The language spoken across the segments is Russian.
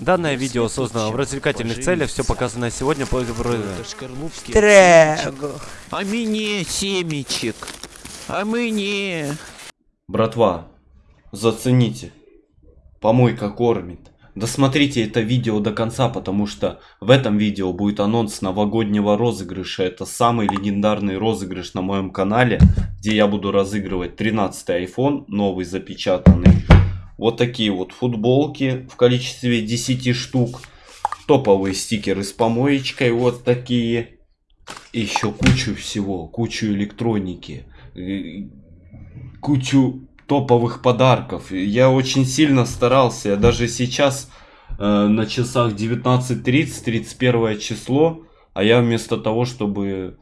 Данное видео создано в развлекательных целях, все показанное сегодня по Трэг. А мне семечек. А мне. Братва, зацените. Помойка кормит. Досмотрите это видео до конца, потому что в этом видео будет анонс новогоднего розыгрыша. Это самый легендарный розыгрыш на моем канале, где я буду разыгрывать 13 iPhone, новый запечатанный. Вот такие вот футболки в количестве 10 штук. Топовые стикеры с помоечкой вот такие. Еще кучу всего, кучу электроники, э, кучу топовых подарков. Я очень сильно старался. Я даже сейчас э, на часах 19.30, 31 число. А я вместо того, чтобы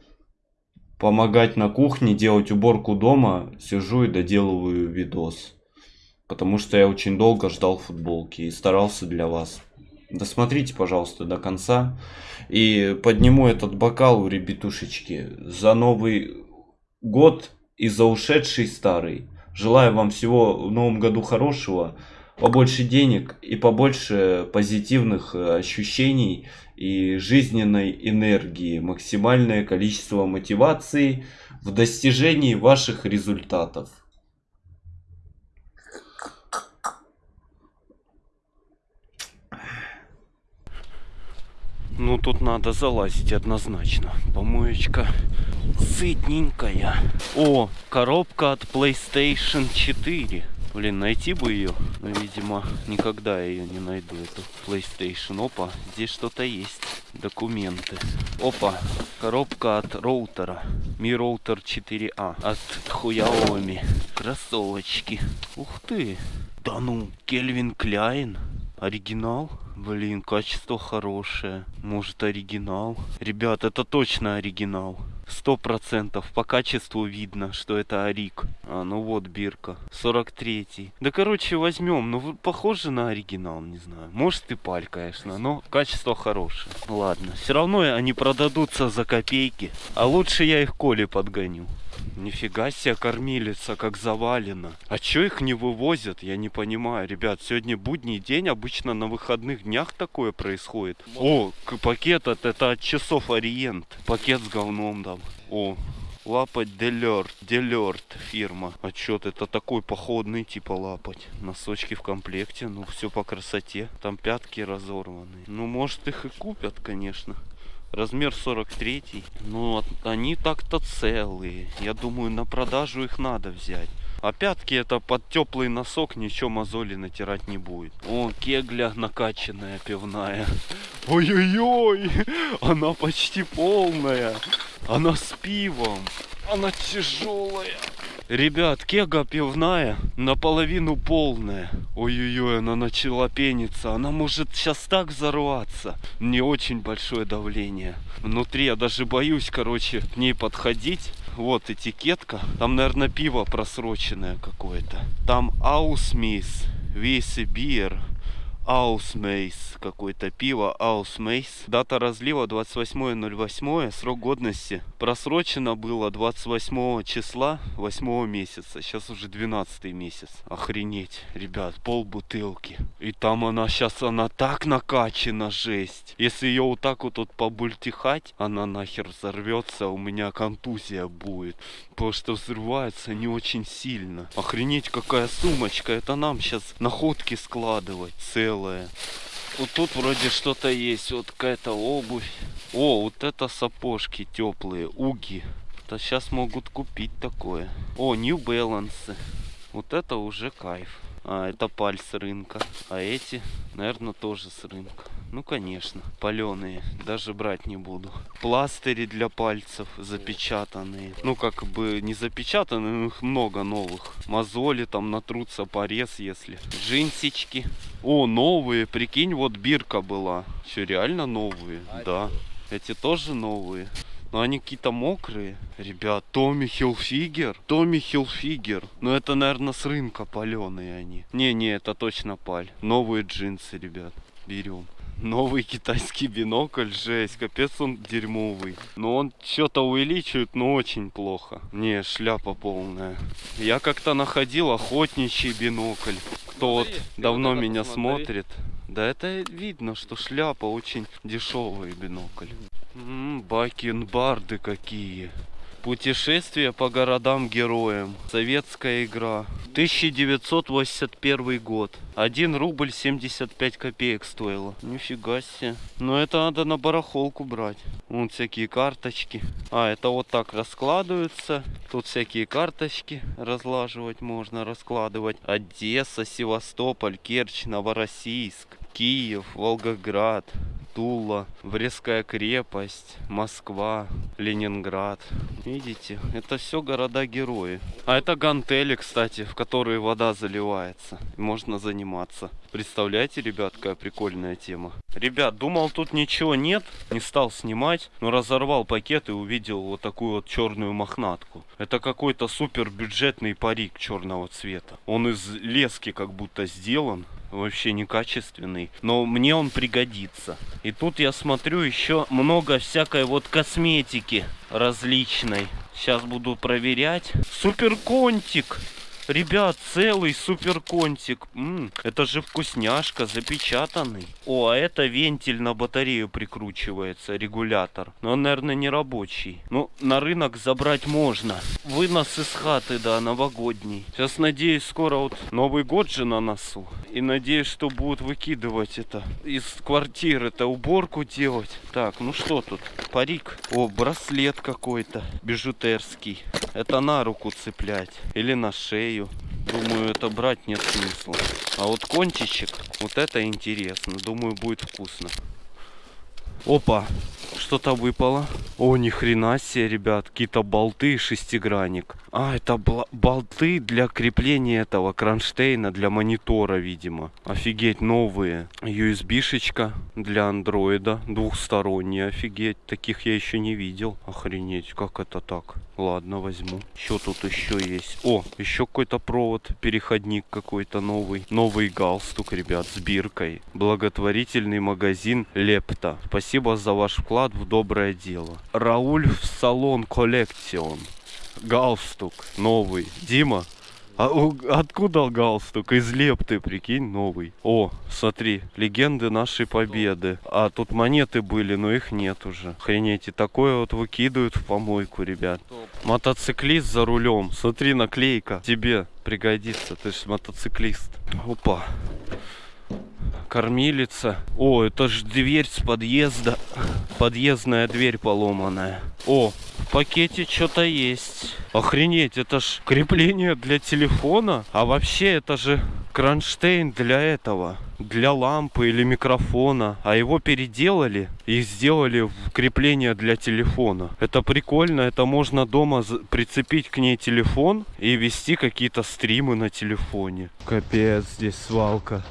помогать на кухне, делать уборку дома, сижу и доделываю видос. Потому что я очень долго ждал футболки и старался для вас. Досмотрите, пожалуйста, до конца. И подниму этот бокал, ребятушечки, за Новый год и за ушедший старый. Желаю вам всего в новом году хорошего, побольше денег и побольше позитивных э, ощущений и жизненной энергии, максимальное количество мотивации в достижении ваших результатов. Ну, тут надо залазить однозначно. Помоечка сытненькая. О, коробка от PlayStation 4. Блин, найти бы ее. Но, видимо, никогда я ее не найду, эту PlayStation. Опа, здесь что-то есть. Документы. Опа, коробка от роутера. Mi Router 4A от Xiaomi. Кроссовочки. Ух ты. Да ну, Кельвин Кляйн. Оригинал? Блин, качество хорошее. Может оригинал? Ребят, это точно оригинал. Сто процентов. По качеству видно, что это Арик. А, ну вот бирка. 43-й. Да, короче, возьмем. Ну, похоже на оригинал, не знаю. Может и паль, конечно, но качество хорошее. Ладно. Все равно они продадутся за копейки. А лучше я их Коле подгоню. Нифига себе кормилица, как завалено. А чё их не вывозят? Я не понимаю. Ребят, сегодня будний день. Обычно на выходных днях такое происходит. О, пакет от, это от часов Ориент. Пакет с говном там. О, лапать Делерт. Делерт фирма. А чё это такой походный типа лапать. Носочки в комплекте. Ну, все по красоте. Там пятки разорваны. Ну, может их и купят, конечно. Размер 43. Ну, они так-то целые. Я думаю, на продажу их надо взять. А пятки это под теплый носок, ничего мозоли натирать не будет. О, кегля накачанная пивная. Ой-ой-ой, она почти полная. Она с пивом. Она тяжелая. Ребят, кега пивная, наполовину полная. Ой-ой-ой, она начала пениться. Она может сейчас так взорваться. Не очень большое давление. Внутри я даже боюсь, короче, к ней подходить. Вот этикетка. Там, наверное, пиво просроченное какое-то. Там Аусмис, Виси Бир. Аусмейс какое-то пиво Аусмейс. Дата разлива 28.08. Срок годности просрочено было 28 числа 8 месяца. Сейчас уже 12 месяц. Охренеть, ребят, пол бутылки. И там она сейчас, она так накачана, жесть. Если ее вот так вот, вот побультихать, она нахер взорвется, у меня контузия будет. Потому что взрывается не очень сильно. Охренеть, какая сумочка. Это нам сейчас находки складывать целые белое. Вот тут вроде что-то есть. Вот какая-то обувь. О, вот это сапожки теплые. Уги. Это сейчас могут купить такое. О, New Balance. Вот это уже кайф. А, это паль с рынка. А эти, наверное, тоже с рынка. Ну, конечно, паленые. Даже брать не буду. Пластыри для пальцев запечатанные. Ну, как бы не запечатанные, но их много новых. Мозоли там натрутся, порез, если. Джинсички. О, новые. Прикинь, вот бирка была. Что, реально новые? Да. Эти тоже новые. Но они какие-то мокрые. Ребят, Томми Хилфигер. Томми Хилфигер. Ну это, наверное, с рынка паленые они. Не-не, это точно паль. Новые джинсы, ребят. Берем. Новый китайский бинокль, жесть, капец он дерьмовый. Но он что-то увеличивает, но очень плохо. Не, шляпа полная. Я как-то находил охотничий бинокль. Кто вот давно меня смотрит. Да это видно, что шляпа очень дешевый бинокль. М, Бакенбарды какие. Путешествие по городам-героям. Советская игра. 1981 год. 1 рубль 75 копеек стоило. Нифига себе. Но это надо на барахолку брать. Вон всякие карточки. А, это вот так раскладываются. Тут всякие карточки разлаживать можно, раскладывать. Одесса, Севастополь, Керчь, Новороссийск, Киев, Волгоград. Тула, Брестская крепость, Москва, Ленинград. Видите, это все города-герои. А это гантели, кстати, в которые вода заливается. Можно заниматься. Представляете, ребят, какая прикольная тема. Ребят, думал тут ничего нет, не стал снимать, но разорвал пакет и увидел вот такую вот черную мохнатку. Это какой-то супер бюджетный парик черного цвета. Он из лески как будто сделан, вообще некачественный, но мне он пригодится. И тут я смотрю еще много всякой вот косметики различной. Сейчас буду проверять. Супер контик! Ребят, целый супер контик. М, это же вкусняшка, запечатанный. О, а это вентиль на батарею прикручивается, регулятор. Но он, наверное, не рабочий. Ну, на рынок забрать можно. Вынос из хаты, да, новогодний. Сейчас, надеюсь, скоро вот Новый год же на носу. И надеюсь, что будут выкидывать это из квартиры, это уборку делать. Так, ну что тут? Парик. О, браслет какой-то, бижутерский. Это на руку цеплять или на шею. Думаю, это брать нет смысла. А вот кончичек, вот это интересно. Думаю, будет вкусно. Опа, что-то выпало. О, ни хрена себе, ребят, какие-то болты и шестигранник. А, это болты для крепления этого кронштейна для монитора, видимо. Офигеть, новые. USB-шечка для андроида, двухсторонняя, офигеть. Таких я еще не видел. Охренеть, как это так? Ладно, возьму. Что тут еще есть? О, еще какой-то провод, переходник какой-то новый. Новый галстук, ребят, с биркой. Благотворительный магазин Лепта. Спасибо за ваш вклад в доброе дело. Рауль в салон коллекцион. Галстук новый. Дима, а у- откуда галстук? Из лепты, прикинь, новый. О, смотри, легенды нашей победы. А тут монеты были, но их нет уже. Охренеть, и такое вот выкидывают в помойку, ребят. Мотоциклист за рулем. Смотри, наклейка. Тебе пригодится, ты же мотоциклист. Опа. Кормилица. О, это ж дверь с подъезда. Подъездная дверь поломанная. О, в пакете что-то есть. Охренеть, это ж крепление для телефона. А вообще это же кронштейн для этого. Для лампы или микрофона. А его переделали и сделали в крепление для телефона. Это прикольно. Это можно дома прицепить к ней телефон и вести какие-то стримы на телефоне. Капец, здесь свалка.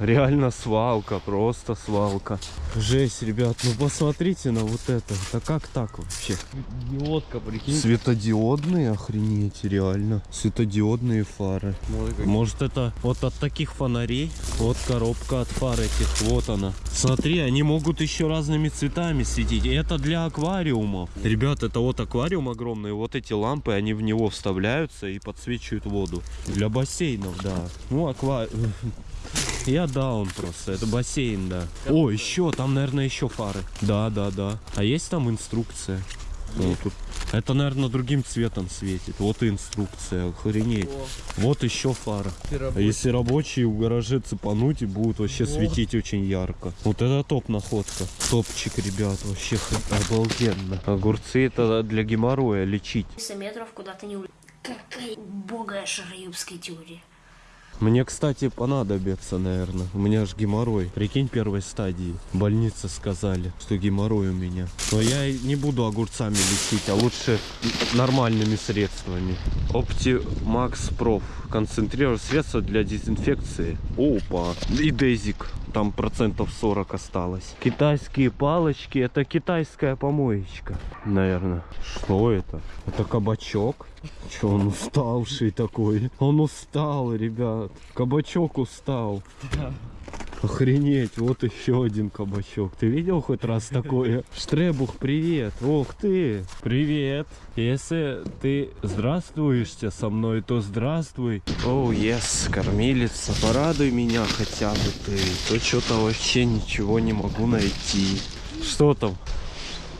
Реально свалка, просто свалка. Жесть, ребят, ну посмотрите на вот это. Это как так вообще? Диодка, прикинь. Светодиодные, охренеть, реально. Светодиодные фары. Может это вот от таких фонарей? Вот коробка от фар этих, вот она. Смотри, они могут еще разными цветами светить. Это для аквариумов. Ребят, это вот аквариум огромный. Вот эти лампы, они в него вставляются и подсвечивают воду. Для бассейнов, да. Ну, аквариум. Я даун просто, это бассейн, да. О, еще, там, наверное, еще фары. Да, да, да. А есть там инструкция? О, тут. Это, наверное, другим цветом светит. Вот и инструкция, охренеть. Вот еще фара. А если рабочие в гараже цепануть и будут вообще светить очень ярко. Вот это топ находка. Топчик, ребят, вообще обалденно. Огурцы это для геморроя лечить. 300 метров куда ты не улетишь. Какая убогая шароебская теория. Мне, кстати, понадобится, наверное. У меня же геморрой. Прикинь, первой стадии. Больница сказали, что геморрой у меня. Но я не буду огурцами лечить, а лучше нормальными средствами. Optimax Prof. Концентрированное средство для дезинфекции. Опа. И дезик. там процентов 40 осталось. Китайские палочки, это китайская помоечка, наверное. Что это? Это кабачок? Че он уставший такой? Он устал, ребят. Кабачок устал. Охренеть, вот еще один кабачок. Ты видел хоть раз такое? Штребух, привет. Ох ты, привет. Если ты здравствуешься со мной, то здравствуй. Оу, oh, yes, кормилица, порадуй меня хотя бы ты. То что-то вообще ничего не могу найти. Что там?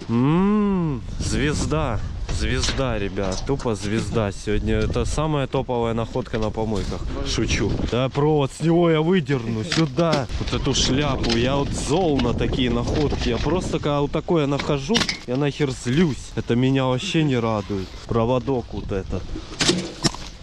Ммм, звезда. Звезда, ребят, тупо звезда сегодня. Это самая топовая находка на помойках. Шучу. Да, провод с него я выдерну сюда. Вот эту шляпу. Я вот зол на такие находки. Я просто, когда вот такое нахожу, я нахер злюсь. Это меня вообще не радует. Проводок вот этот.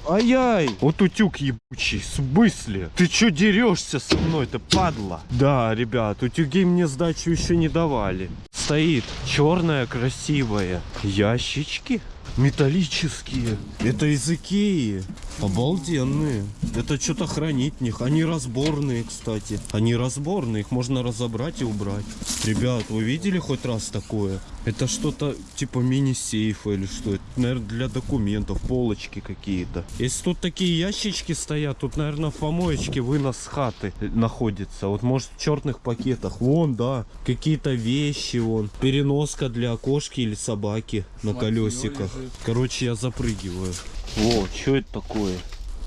Ай-яй! Вот утюг ебучий, в смысле? Ты чё дерешься со мной, ты падла? Да, ребят, утюги мне сдачу еще не давали. Стоит черная, красивая. Ящички металлические. Это из Икеи. Обалденные. Это что-то хранить в них. Они разборные, кстати. Они разборные. Их можно разобрать и убрать. Ребят, вы видели хоть раз такое? Это что-то типа мини-сейфа или что? Это, наверное, для документов. Полочки какие-то. Если тут такие ящички стоят, тут, наверное, в помоечке вынос с хаты находится. Вот, может, в черных пакетах. Вон, да. Какие-то вещи, вон. Переноска для кошки или собаки на колесиках. Короче, я запрыгиваю. О, что это такое?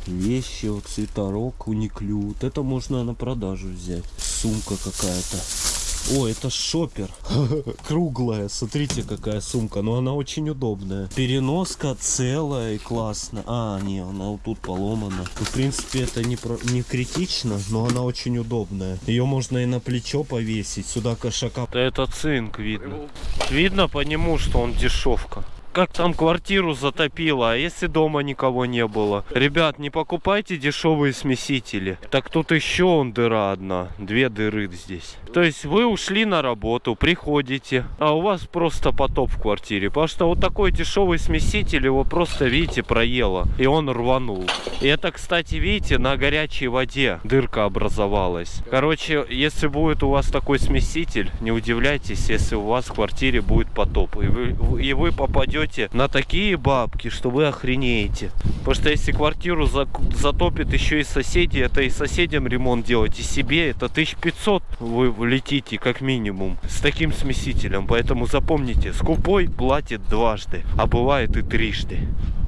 Вещи, вот цветорог, униклю. Вот это можно на продажу взять. Сумка какая-то. О, это шопер. Круглая. Смотрите, какая сумка. Но она очень удобная. Переноска целая и классно. А, не, она вот тут поломана. В принципе, это не, про... не критично, но она очень удобная. Ее можно и на плечо повесить. Сюда кошака. Да это цинк видно. Видно по нему, что он дешевка как там квартиру затопило, а если дома никого не было? Ребят, не покупайте дешевые смесители. Так тут еще он дыра одна, две дыры здесь. То есть вы ушли на работу, приходите, а у вас просто потоп в квартире. Потому что вот такой дешевый смеситель его просто, видите, проело. И он рванул. И это, кстати, видите, на горячей воде дырка образовалась. Короче, если будет у вас такой смеситель, не удивляйтесь, если у вас в квартире будет потоп. И вы, и вы попадете на такие бабки, что вы охренеете. Потому что если квартиру затопит еще и соседи, это и соседям ремонт делать, и себе это 1500 вы летите как минимум с таким смесителем. Поэтому запомните, скупой платит дважды, а бывает и трижды.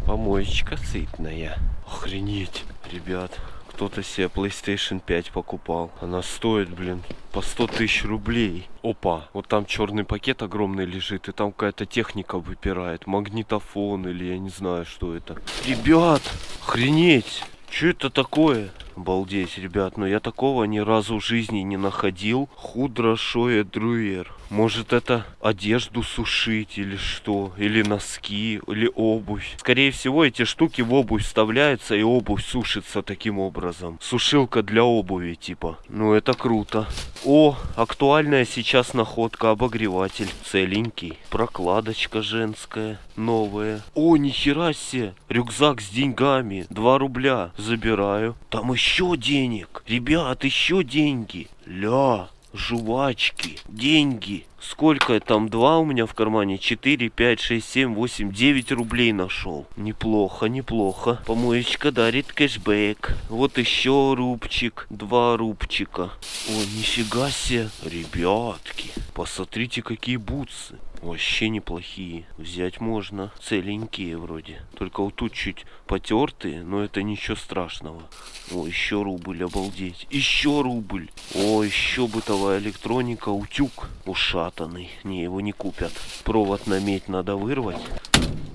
Помоечка сытная. Охренеть, ребят кто-то себе PlayStation 5 покупал. Она стоит, блин, по 100 тысяч рублей. Опа, вот там черный пакет огромный лежит, и там какая-то техника выпирает. Магнитофон или я не знаю, что это. Ребят, охренеть! Что это такое? Обалдеть, ребят, но я такого ни разу в жизни не находил. Худрошое друер. Может это одежду сушить или что? Или носки, или обувь. Скорее всего эти штуки в обувь вставляются и обувь сушится таким образом. Сушилка для обуви типа. Ну это круто. О, актуальная сейчас находка обогреватель. Целенький. Прокладочка женская. Новая. О, нихера себе. Рюкзак с деньгами. 2 рубля. Забираю. Там еще денег. Ребят, еще деньги. Ля жвачки, деньги. Сколько там? Два у меня в кармане. 4, 5, 6, 7, 8, 9 рублей нашел. Неплохо, неплохо. Помоечка дарит кэшбэк. Вот еще рубчик. Два рубчика. О, нифига себе. Ребятки, посмотрите, какие бутсы. Вообще неплохие. Взять можно. Целенькие вроде. Только вот тут чуть потертые, но это ничего страшного. О, еще рубль, обалдеть. Еще рубль. О, еще бытовая электроника. Утюг ушатанный. Не, его не купят. Провод на медь надо вырвать.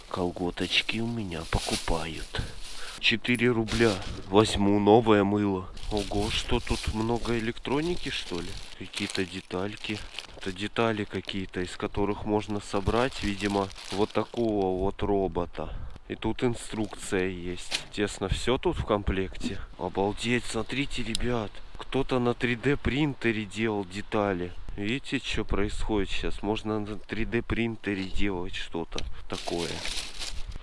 Колготочки у меня покупают. 4 рубля. Возьму новое мыло. Ого, что тут много электроники, что ли? Какие-то детальки. Это детали какие-то, из которых можно собрать, видимо, вот такого вот робота. И тут инструкция есть. Тесно все тут в комплекте. Обалдеть, смотрите, ребят. Кто-то на 3D принтере делал детали. Видите, что происходит сейчас? Можно на 3D принтере делать что-то такое.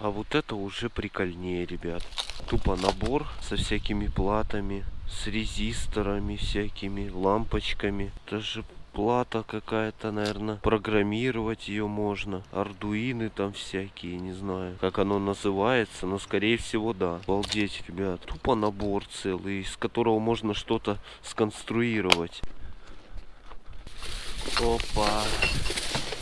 А вот это уже прикольнее, ребят. Тупо набор со всякими платами. с резисторами всякими, лампочками. Это же плата какая-то, наверное. Программировать ее можно. Ардуины там всякие, не знаю, как оно называется, но скорее всего да. Обалдеть, ребят. Тупо набор целый, из которого можно что-то сконструировать. Опа.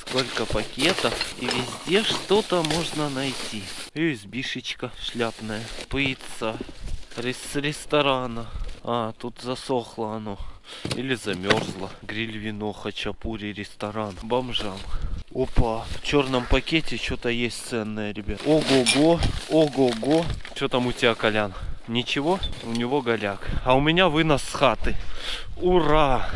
Сколько пакетов, и везде что-то можно найти. USB-шечка шляпная. Пицца. Рес с ресторана. А, тут засохло оно. Или замерзло. Гриль, вино, хачапури, ресторан. Бомжам. Опа, в черном пакете что-то есть ценное, ребят. Ого-го, ого-го. Что там у тебя, Колян? Ничего, у него голяк. А у меня вынос с хаты. Ура!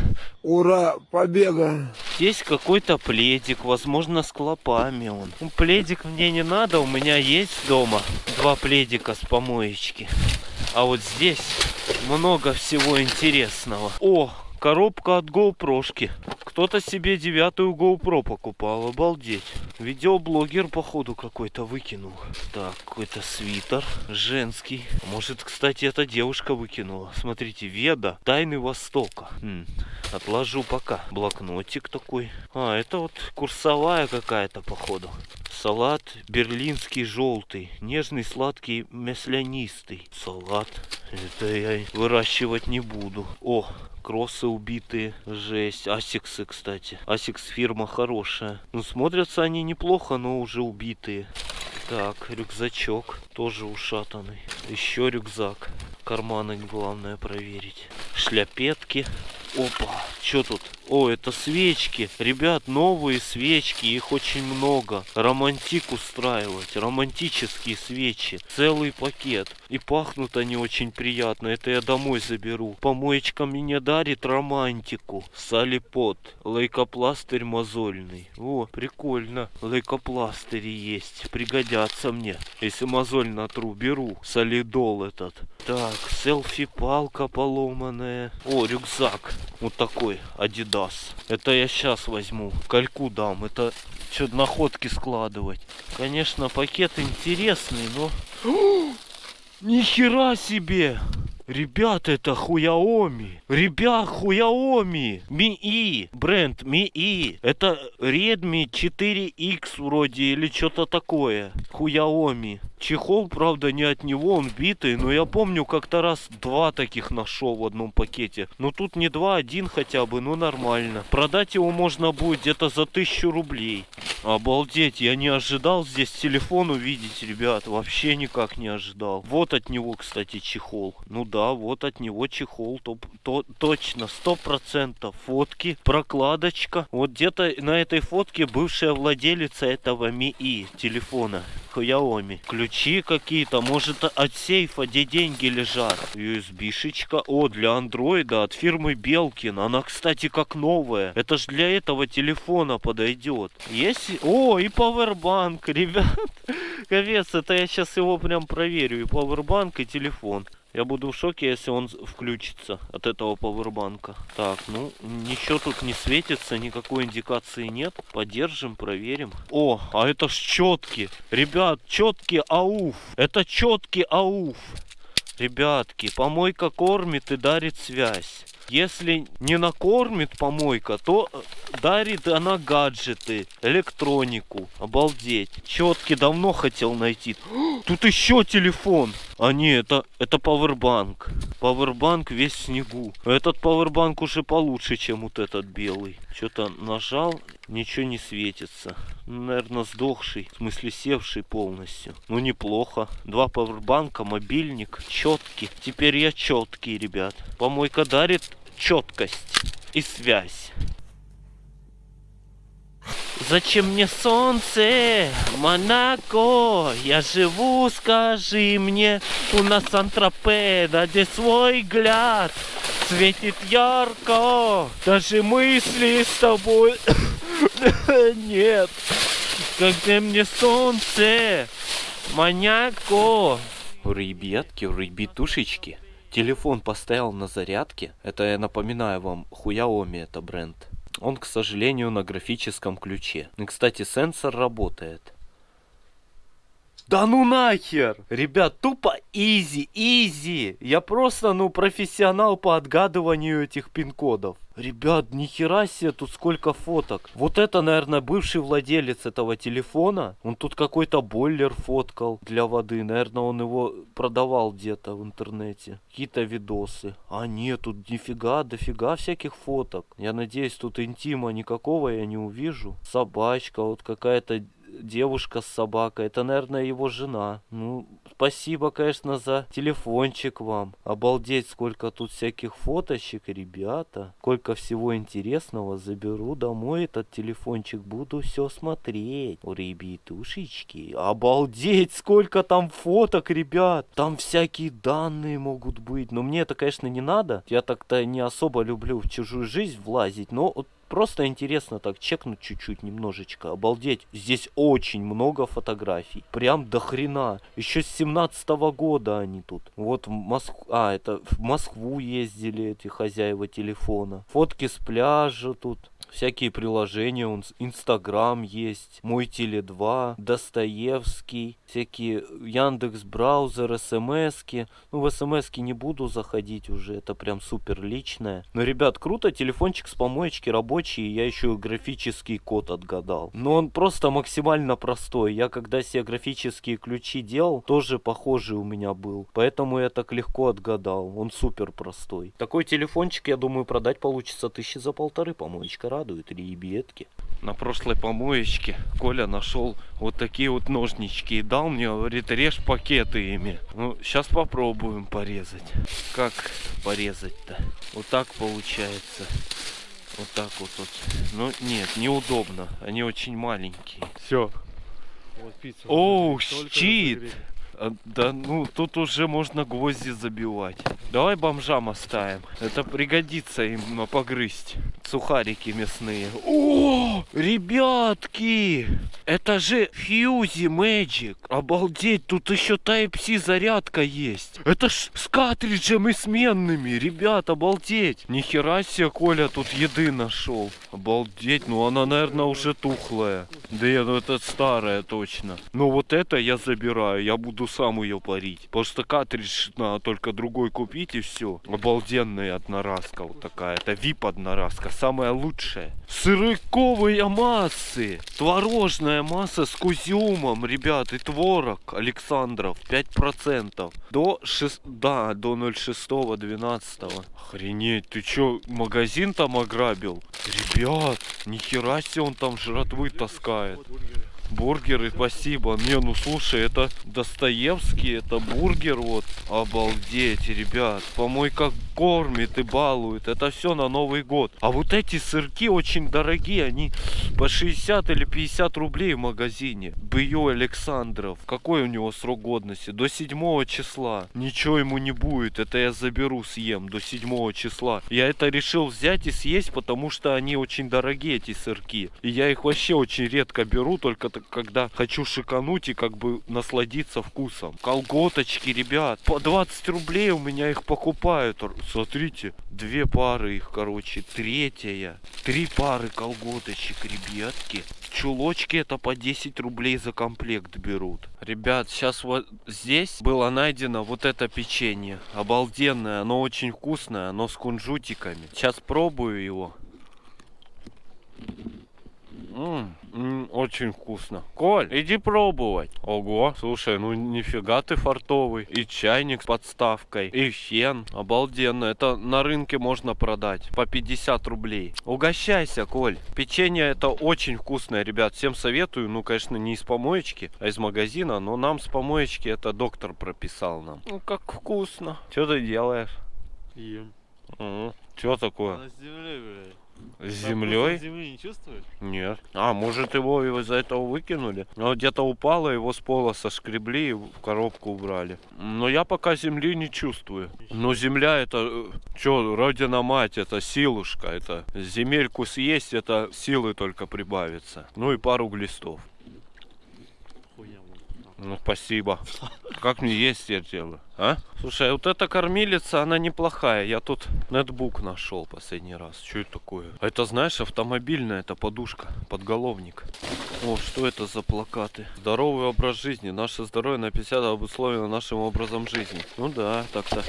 Ура, победа! Здесь какой-то пледик, возможно, с клопами он. Ну, пледик мне не надо, у меня есть дома два пледика с помоечки. А вот здесь много всего интересного. О, коробка от GoPro-шки. Кто-то себе девятую GoPro покупал, обалдеть. Видеоблогер, походу, какой-то выкинул. Так, какой-то свитер женский. Может, кстати, эта девушка выкинула. Смотрите, Веда, Тайны Востока. М, Отложу пока. Блокнотик такой. А, это вот курсовая какая-то, походу. Салат берлинский желтый, нежный, сладкий, маслянистый. Салат. Это я выращивать не буду. О, кроссы убитые. Жесть. Асиксы, кстати. Асикс фирма хорошая. Ну, смотрятся они неплохо, но уже убитые. Так, рюкзачок. Тоже ушатанный. Еще рюкзак. Карманы главное проверить. Шляпетки. Опа, что тут? О, это свечки. Ребят, новые свечки, их очень много. Романтик устраивать, романтические свечи. Целый пакет. И пахнут они очень приятно. Это я домой заберу. Помоечка мне дарит романтику. Салипот. Лейкопластырь мозольный. О, прикольно. Лейкопластыри есть. Пригодятся мне. Если мозоль натру, беру. Солидол этот. Так, селфи-палка поломанная. О, рюкзак. Вот такой, Адидас. Это я сейчас возьму. Кальку дам. Это что находки складывать. Конечно, пакет интересный, но... Нихера себе! Ребята, это Хуяоми. Ребят, Хуяоми. Ми-И. Бренд Ми-И. Это Redmi 4X вроде или что-то такое. Хуяоми. Чехол, правда, не от него, он битый, но я помню, как-то раз два таких нашел в одном пакете. Но тут не два, один хотя бы, ну нормально. Продать его можно будет где-то за тысячу рублей. Обалдеть, я не ожидал здесь телефон увидеть, ребят. Вообще никак не ожидал. Вот от него, кстати, чехол. Ну да, вот от него чехол. То, то, точно, сто процентов. Фотки, прокладочка. Вот где-то на этой фотке бывшая владелица этого Ми-И телефона. Xiaomi. Ключи какие-то, может от сейфа, где деньги лежат. USB-шечка. О, для андроида от фирмы Белкин. Она, кстати, как новая. Это ж для этого телефона подойдет. Есть? О, и пауэрбанк, ребят. Капец, это я сейчас его прям проверю. И пауэрбанк, и телефон. Я буду в шоке, если он включится от этого пауэрбанка. Так, ну, ничего тут не светится, никакой индикации нет. Подержим, проверим. О, а это ж четки. Ребят, четки ауф. Это четки ауф. Ребятки, помойка кормит и дарит связь. Если не накормит помойка, то э, дарит она гаджеты, электронику. Обалдеть. Четки давно хотел найти. Тут еще телефон. А не, это, это пауэрбанк. Пауэрбанк весь в снегу. Этот пауэрбанк уже получше, чем вот этот белый. Что-то нажал, ничего не светится. Наверное, сдохший. В смысле, севший полностью. Ну, неплохо. Два пауэрбанка, мобильник, четкий. Теперь я четкий, ребят. Помойка дарит четкость и связь. Зачем мне солнце, Монако? Я живу, скажи мне, у нас Антропеда, где свой взгляд светит ярко. Даже мысли с тобой нет. Когда мне солнце, Монако. Ребятки, ребятушечки. Телефон поставил на зарядке. Это я напоминаю вам, Хуяоми это бренд. Он, к сожалению, на графическом ключе. И, кстати, сенсор работает. Да ну нахер! Ребят, тупо изи, изи! Я просто, ну, профессионал по отгадыванию этих пин-кодов. Ребят, нихера себе, тут сколько фоток. Вот это, наверное, бывший владелец этого телефона. Он тут какой-то бойлер фоткал для воды. Наверное, он его продавал где-то в интернете. Какие-то видосы. А нет, тут нифига, дофига всяких фоток. Я надеюсь, тут интима никакого я не увижу. Собачка, вот какая-то девушка с собакой. Это, наверное, его жена. Ну, спасибо, конечно, за телефончик вам. Обалдеть, сколько тут всяких фоточек, ребята. Сколько всего интересного. Заберу домой этот телефончик. Буду все смотреть. О, ребятушечки. Обалдеть, сколько там фоток, ребят. Там всякие данные могут быть. Но мне это, конечно, не надо. Я так-то не особо люблю в чужую жизнь влазить. Но Просто интересно так чекнуть чуть-чуть немножечко. Обалдеть. Здесь очень много фотографий. Прям до хрена. Еще с 17 -го года они тут. Вот в Москву... А, это в Москву ездили эти хозяева телефона. Фотки с пляжа тут всякие приложения, он Инстаграм есть, Мой Теле 2, Достоевский, всякие Яндекс браузер, СМСки. Ну, в СМСки не буду заходить уже, это прям супер личное. Но, ребят, круто, телефончик с помоечки рабочий, я еще графический код отгадал. Но он просто максимально простой. Я когда себе графические ключи делал, тоже похожий у меня был. Поэтому я так легко отгадал. Он супер простой. Такой телефончик, я думаю, продать получится тысячи за полторы, помоечка радует, ребятки. На прошлой помоечке Коля нашел вот такие вот ножнички и дал мне, говорит, режь пакеты ими. Ну, сейчас попробуем порезать. Как порезать-то? Вот так получается. Вот так вот вот. Ну, нет, неудобно. Они очень маленькие. Все. Оу, щит! А, Да ну тут уже можно гвозди забивать. Давай бомжам оставим. Это пригодится им погрызть. Сухарики мясные. О, ребятки! Это же Фьюзи Magic. Обалдеть, тут еще Type-C зарядка есть. Это ж с картриджем и сменными. Ребят, обалдеть. Нихера себе, Коля тут еды нашел. Обалдеть, ну она, наверное, уже тухлая. Да я, ну это старая точно. Но вот это я забираю, я буду сам ее парить. Что картридж надо только другой купить и все. Обалденная одноразка вот такая. Это VIP одноразка, самая лучшая. Сырыковые массы. Творожная масса с кузиумом, ребят, и творог Александров 5%. До 6, да, до 06 12 Охренеть, ты чё, магазин там ограбил? Ребят, нихера себе он там жратвы таскает. Бургеры, спасибо. Не, ну слушай, это Достоевский, это бургер вот. Обалдеть, ребят. Помойка кормит и балует. Это все на Новый год. А вот эти сырки очень дорогие. Они по 60 или 50 рублей в магазине. Бью Александров. Какой у него срок годности? До 7 числа. Ничего ему не будет. Это я заберу, съем до 7 числа. Я это решил взять и съесть, потому что они очень дорогие, эти сырки. И я их вообще очень редко беру, только когда хочу шикануть и как бы насладиться вкусом. Колготочки, ребят. По 20 рублей у меня их покупают. Смотрите, две пары их, короче. Третья. Три пары колготочек, ребятки. Чулочки это по 10 рублей за комплект берут. Ребят, сейчас вот здесь было найдено вот это печенье. Обалденное, оно очень вкусное, оно с кунжутиками. Сейчас пробую его. М, м, очень вкусно. Коль, иди пробовать. Ого, слушай, ну нифига ты фартовый. И чайник с подставкой, и фен. Обалденно. Это на рынке можно продать по 50 рублей. Угощайся, Коль. Печенье это очень вкусное, ребят. Всем советую. Ну, конечно, не из помоечки, а из магазина. Но нам с помоечки это доктор прописал нам. Ну, как вкусно. Что ты делаешь? Ем. Что такое? Она с землей, блядь. С землей? земли не чувствуешь? Нет. А, может его из-за этого выкинули? Ну, где-то упало, его с пола соскребли и в коробку убрали. Но я пока земли не чувствую. Но земля это, что, родина мать, это силушка. Это земельку съесть, это силы только прибавится. Ну и пару глистов. Ну, спасибо. Как мне есть делаю, а? Слушай, а вот эта кормилица, она неплохая. Я тут нетбук нашел последний раз. Что это такое? Это, знаешь, автомобильная, это подушка, подголовник. О, что это за плакаты? Здоровый образ жизни. Наше здоровье на 50 обусловлено нашим образом жизни. Ну да, так-то.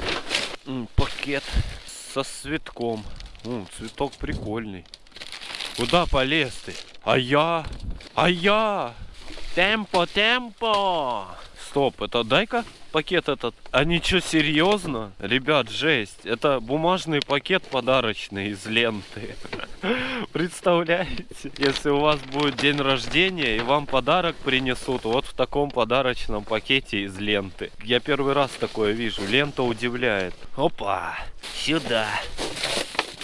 Пакет со цветком. М, цветок прикольный. Куда полез ты? А я? А я? Темпо, темпо! Стоп, это дай-ка пакет этот. А ничего, серьезно? Ребят, жесть. Это бумажный пакет подарочный из ленты. Представляете? Если у вас будет день рождения и вам подарок принесут вот в таком подарочном пакете из ленты. Я первый раз такое вижу. Лента удивляет. Опа! Сюда.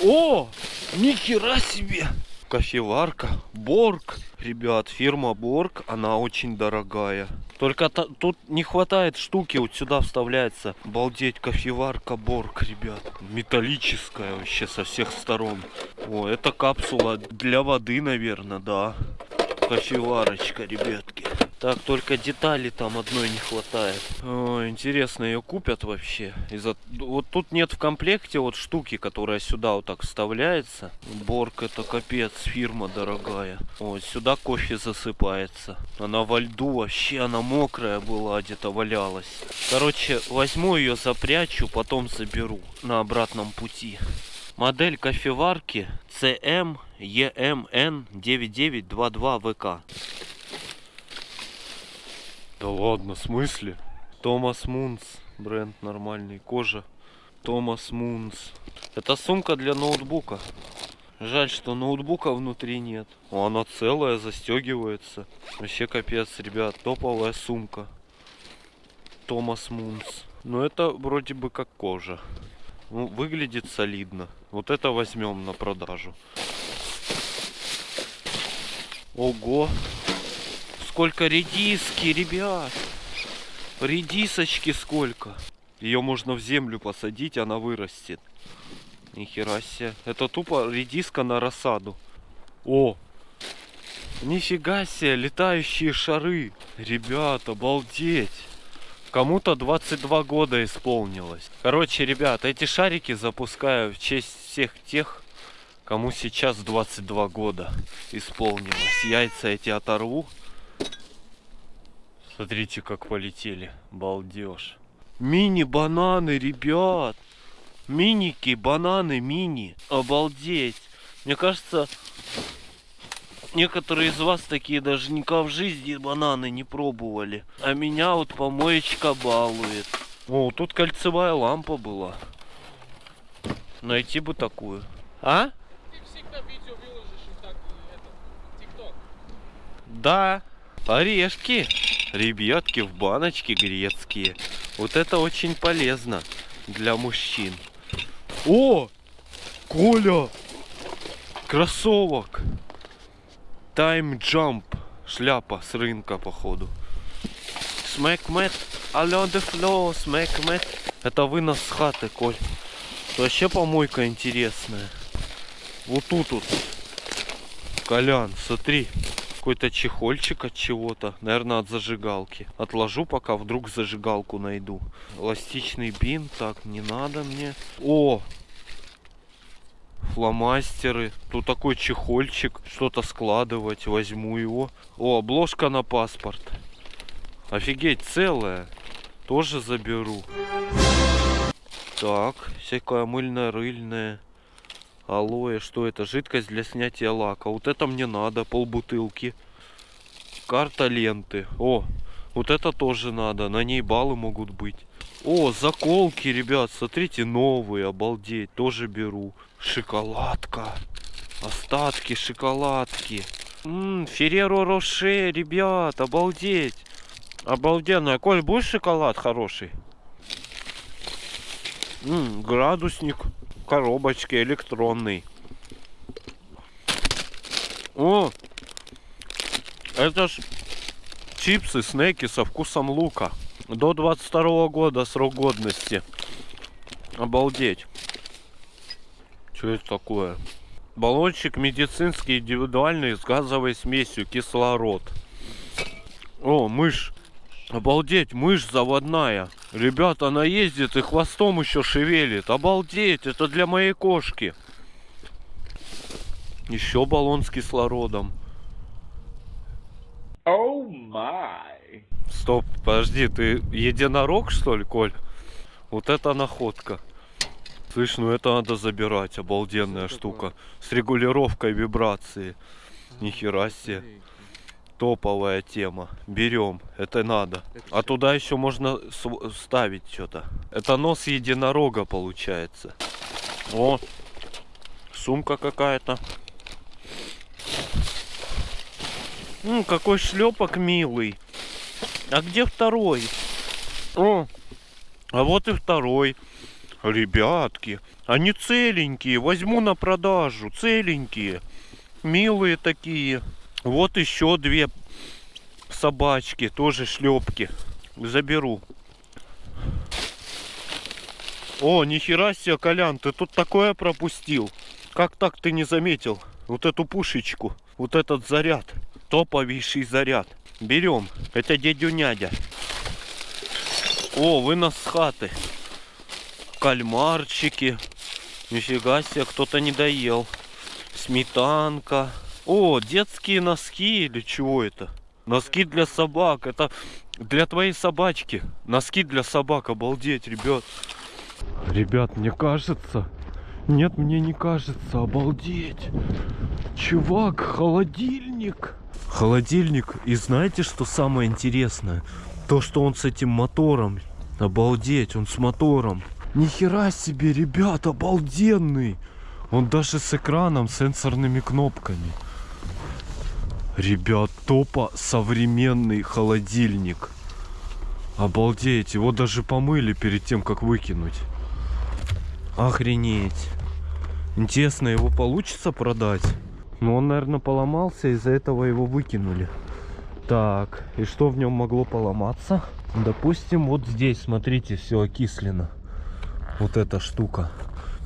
О! Нихера себе! Кофеварка. Борг. Ребят, фирма Борг, она очень дорогая. Только тут не хватает штуки, вот сюда вставляется. Балдеть, кофеварка Борг, ребят. Металлическая вообще со всех сторон. О, это капсула для воды, наверное, да. Кофеварочка, ребятки. Так, только детали там одной не хватает. О, интересно, ее купят вообще? Из-за... Вот тут нет в комплекте вот штуки, которая сюда вот так вставляется. Борг это капец, фирма дорогая. Вот сюда кофе засыпается. Она во льду вообще, она мокрая была, где-то валялась. Короче, возьму ее, запрячу, потом заберу на обратном пути. Модель кофеварки CM EMN 9922 ВК. Да ладно, в смысле? Томас Мунс, бренд нормальный, кожа. Томас Мунс. Это сумка для ноутбука. Жаль, что ноутбука внутри нет. О, она целая, застегивается. Вообще капец, ребят, топовая сумка. Томас Мунс. Но это вроде бы как кожа. Ну, выглядит солидно. Вот это возьмем на продажу. Ого! Сколько редиски, ребят! Редисочки сколько! Ее можно в землю посадить, она вырастет. Нихера себе. Это тупо редиска на рассаду. О! Нифига себе, летающие шары. Ребят, обалдеть. Кому-то 22 года исполнилось. Короче, ребят, эти шарики запускаю в честь всех тех, кому сейчас 22 года исполнилось. Яйца эти оторву. Смотрите, как полетели. Балдеж. Мини-бананы, ребят. Миники, бананы, мини. Обалдеть. Мне кажется, некоторые из вас такие даже никогда в жизни бананы не пробовали. А меня вот помоечка балует. О, тут кольцевая лампа была. Найти бы такую. А? Ты всегда видео выложишь и так, это, ТикТок. Да. Орешки. Ребятки в баночке грецкие. Вот это очень полезно для мужчин. О! Коля! Кроссовок! Time Jump. Шляпа с рынка, походу. The floor, smack mat. Это вынос с хаты, Коль. Вообще помойка интересная. Вот тут вот. Колян, смотри. Какой-то чехольчик от чего-то. Наверное, от зажигалки. Отложу, пока вдруг зажигалку найду. Эластичный бин. Так, не надо мне. О! Фломастеры. Тут такой чехольчик. Что-то складывать. Возьму его. О, обложка на паспорт. Офигеть, целая. Тоже заберу. Так, всякое мыльно-рыльное. Алоэ, что это? Жидкость для снятия лака. Вот это мне надо, полбутылки. Карта ленты. О, вот это тоже надо. На ней баллы могут быть. О, заколки, ребят, смотрите, новые, обалдеть. Тоже беру. Шоколадка. Остатки шоколадки. Ммм, Ферреро Роше, ребят, обалдеть. Обалденно. Коль, будешь шоколад хороший? М, градусник коробочки электронный. О! Это ж чипсы, снеки со вкусом лука. До 22 года срок годности. Обалдеть. Что это такое? Баллончик медицинский индивидуальный с газовой смесью кислород. О, мышь. Обалдеть, мышь заводная. Ребята, она ездит и хвостом еще шевелит. Обалдеть, это для моей кошки. Еще баллон с кислородом. Стоп, подожди, ты единорог, что ли, Коль? Вот это находка. Слышь, ну это надо забирать, обалденная штука. С регулировкой вибрации. Нихера себе. Топовая тема. Берем, это надо. А туда еще можно ставить что-то. Это нос единорога получается. О, сумка какая-то. М, какой шлепок милый. А где второй? О, а вот и второй. Ребятки, они целенькие. Возьму на продажу. Целенькие. Милые такие. Вот еще две собачки. Тоже шлепки. Заберу. О, нихера себе, Колян, ты тут такое пропустил. Как так ты не заметил? Вот эту пушечку, вот этот заряд. Топовейший заряд. Берем. Это дядю Нядя. О, вынос с хаты. Кальмарчики. Нифига себе, кто-то не доел. Сметанка. О, детские носки или чего это? Носки для собак. Это для твоей собачки. Носки для собак. Обалдеть, ребят. Ребят, мне кажется... Нет, мне не кажется. Обалдеть. Чувак, холодильник. Холодильник. И знаете, что самое интересное? То, что он с этим мотором. Обалдеть, он с мотором. Нихера себе, ребят, обалденный. Он даже с экраном, сенсорными кнопками. Ребят, топо современный холодильник. Обалдеть, его даже помыли перед тем, как выкинуть. Охренеть. Интересно, его получится продать? Ну, он, наверное, поломался, из-за этого его выкинули. Так, и что в нем могло поломаться? Допустим, вот здесь, смотрите, все окислено. Вот эта штука.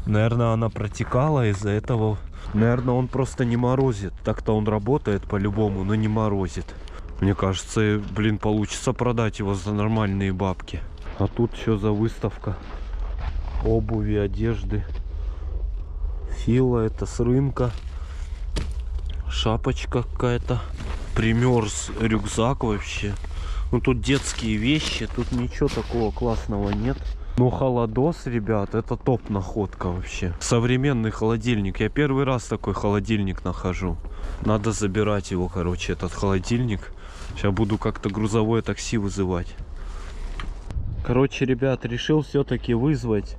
Наверное, она протекала из-за этого. Наверное, он просто не морозит. Так-то он работает по-любому, но не морозит. Мне кажется, блин, получится продать его за нормальные бабки. А тут что за выставка? Обуви, одежды. Фила, это с рынка. Шапочка какая-то. Примерз рюкзак вообще. Ну тут детские вещи, тут ничего такого классного нет. Но холодос, ребят, это топ находка вообще. Современный холодильник. Я первый раз такой холодильник нахожу. Надо забирать его, короче, этот холодильник. Сейчас буду как-то грузовое такси вызывать. Короче, ребят, решил все-таки вызвать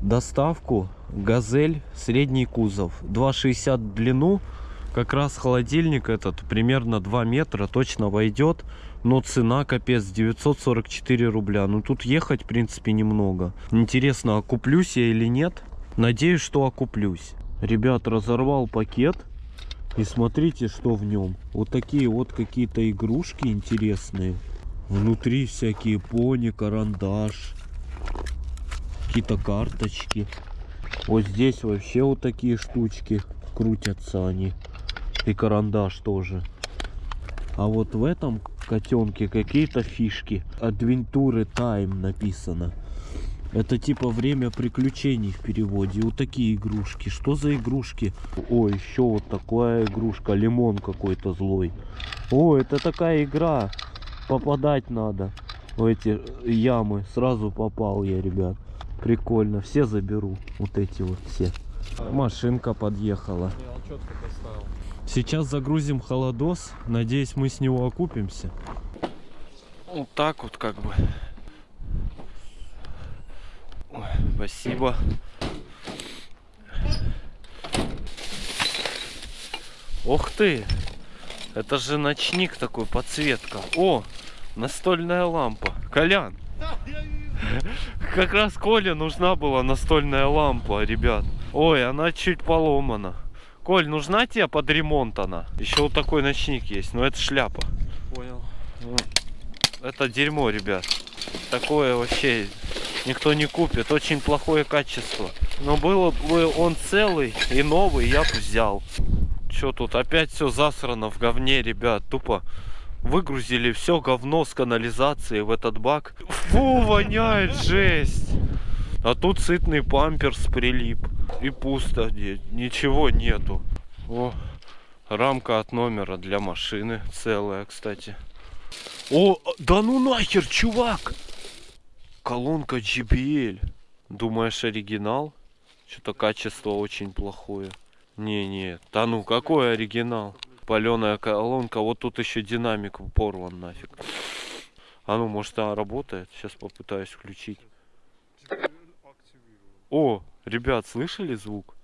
доставку газель средний кузов 2,60 в длину как раз холодильник этот примерно 2 метра точно войдет но цена капец 944 рубля. Ну тут ехать в принципе немного. Интересно окуплюсь я или нет? Надеюсь что окуплюсь. Ребят разорвал пакет. И смотрите что в нем. Вот такие вот какие-то игрушки интересные. Внутри всякие пони карандаш какие-то карточки. Вот здесь вообще вот такие штучки крутятся они. И карандаш тоже. А вот в этом котенке какие-то фишки. Adventure Time написано. Это типа время приключений в переводе. Вот такие игрушки. Что за игрушки? О, еще вот такая игрушка. Лимон какой-то злой. О, это такая игра. Попадать надо в эти ямы. Сразу попал я, ребят. Прикольно. Все заберу. Вот эти вот все. Машинка подъехала. Он четко поставил. Сейчас загрузим холодос. Надеюсь, мы с него окупимся. Вот так вот как бы. Ой, спасибо. Ух ты! Это же ночник такой, подсветка. О, настольная лампа. Колян! Как раз Коле нужна была настольная лампа, ребят. Ой, она чуть поломана. Коль, нужна тебе под ремонт она? Еще вот такой ночник есть, но это шляпа. Понял. Это дерьмо, ребят. Такое вообще никто не купит. Очень плохое качество. Но было бы он целый и новый, я бы взял. Что тут? Опять все засрано в говне, ребят. Тупо выгрузили все говно с канализации в этот бак. Фу, воняет жесть. А тут сытный памперс прилип. И пусто, ничего нету. О, Рамка от номера для машины целая, кстати. О, да ну нахер, чувак! Колонка JBL. Думаешь, оригинал? Что-то качество очень плохое. Не-не, да ну какой оригинал? Паленая колонка, вот тут еще динамик порван нафиг. А ну, может она работает? Сейчас попытаюсь включить. О, ребят, слышали звук?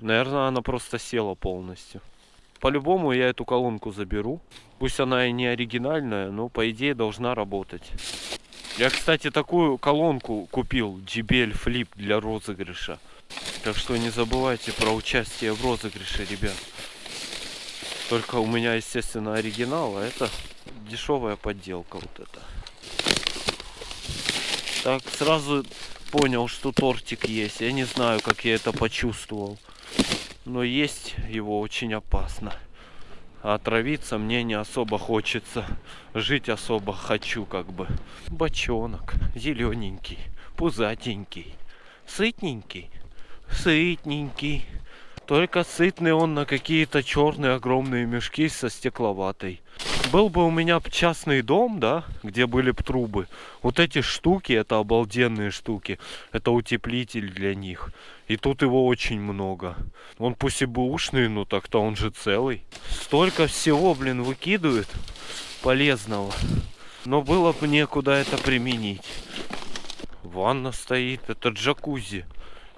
Наверное, она просто села полностью. По-любому я эту колонку заберу. Пусть она и не оригинальная, но по идее должна работать. Я, кстати, такую колонку купил, JBL Flip для розыгрыша. Так что не забывайте про участие в розыгрыше, ребят. Только у меня, естественно, оригинал, а это дешевая подделка вот это. Так, сразу понял, что тортик есть. Я не знаю, как я это почувствовал. Но есть его очень опасно. А отравиться мне не особо хочется. Жить особо хочу как бы. Бочонок. Зелененький. Пузатенький. Сытненький. Сытненький. Только сытный он на какие-то черные огромные мешки со стекловатой. Был бы у меня частный дом, да, где были бы трубы. Вот эти штуки, это обалденные штуки. Это утеплитель для них. И тут его очень много. Он пусть и бэушный, но так-то он же целый. Столько всего, блин, выкидывают полезного. Но было бы некуда это применить. Ванна стоит, это джакузи.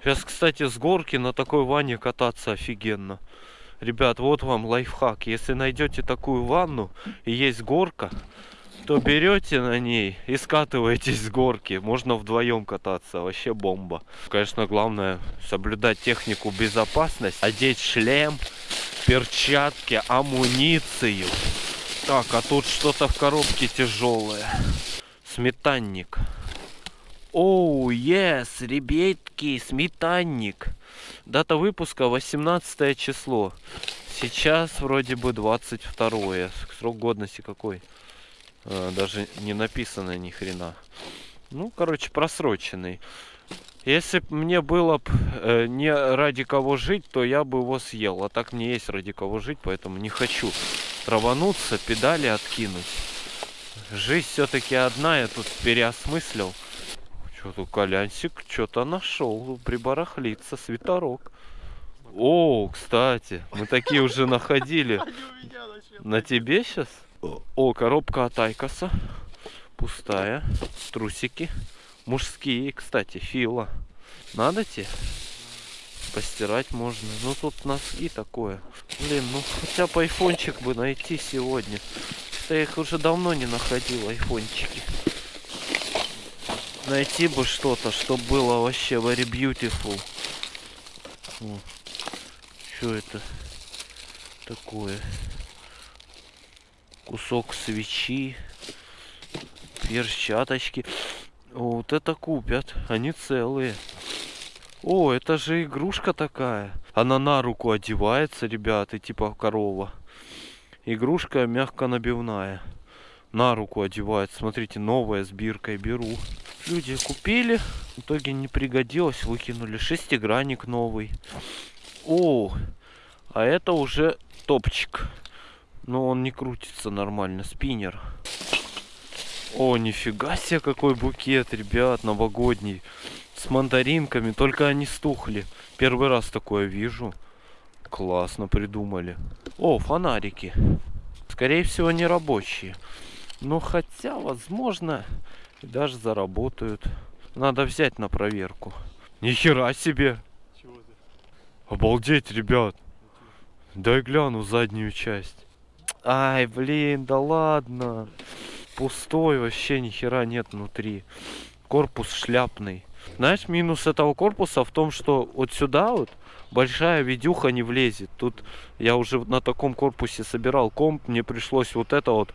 Сейчас, кстати, с горки на такой ванне кататься офигенно. Ребят, вот вам лайфхак. Если найдете такую ванну и есть горка, то берете на ней и скатываетесь с горки. Можно вдвоем кататься. Вообще бомба. Конечно, главное соблюдать технику безопасности. Одеть шлем, перчатки, амуницию. Так, а тут что-то в коробке тяжелое. Сметанник. Оу, oh, yes, ребятки, сметанник. Дата выпуска 18 число. Сейчас вроде бы 22. Срок годности какой? А, даже не написано ни хрена. Ну, короче, просроченный. Если бы мне было б э, не ради кого жить, то я бы его съел. А так мне есть ради кого жить, поэтому не хочу травануться, педали откинуть. Жизнь все-таки одна, я тут переосмыслил. Что тут Колянсик что-то нашел, прибарахлится, свитерок. О, кстати, мы такие уже находили. На тебе сейчас? О, коробка от Айкоса. Пустая. Трусики. Мужские, кстати, фила. Надо тебе? Постирать можно. Ну тут носки такое. Блин, ну хотя бы айфончик бы найти сегодня. я их уже давно не находил, айфончики найти бы что-то, чтобы было вообще very beautiful. Что это такое? Кусок свечи, перчаточки. Вот это купят, они целые. О, это же игрушка такая. Она на руку одевается, ребята, типа корова. Игрушка мягко набивная. На руку одевается. Смотрите, новая с биркой беру. Люди купили, в итоге не пригодилось, выкинули. Шестигранник новый. О, а это уже топчик. Но он не крутится нормально, спиннер. О, нифига себе, какой букет, ребят, новогодний. С мандаринками, только они стухли. Первый раз такое вижу. Классно придумали. О, фонарики. Скорее всего, не рабочие. Но хотя, возможно, даже заработают. Надо взять на проверку. Нихера себе! Чего ты? Обалдеть, ребят! Дай гляну заднюю часть. Ай, блин, да ладно. Пустой, вообще ни хера нет внутри. Корпус шляпный. Знаешь, минус этого корпуса в том, что вот сюда вот большая видюха не влезет. Тут я уже на таком корпусе собирал комп, мне пришлось вот это вот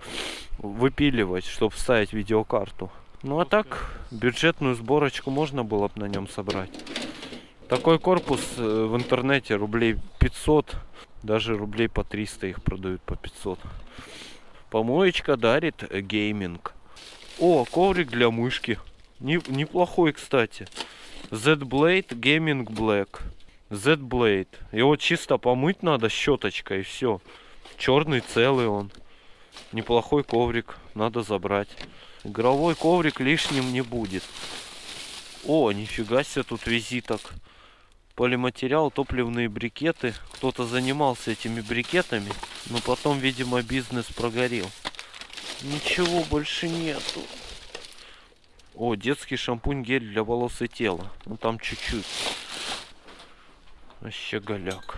выпиливать, чтобы вставить видеокарту. Ну а так, бюджетную сборочку можно было бы на нем собрать. Такой корпус э, в интернете рублей 500, даже рублей по 300 их продают по 500. Помоечка дарит э, гейминг. О, коврик для мышки. Не, неплохой, кстати. Z-Blade Gaming Black. Z-Blade. Его чисто помыть надо щеточкой и все. Черный целый он. Неплохой коврик. Надо забрать. Игровой коврик лишним не будет. О, нифига себе тут визиток. Полиматериал, топливные брикеты. Кто-то занимался этими брикетами, но потом, видимо, бизнес прогорел. Ничего больше нету. О, детский шампунь гель для волос и тела. Ну там чуть-чуть. Вообще голяк.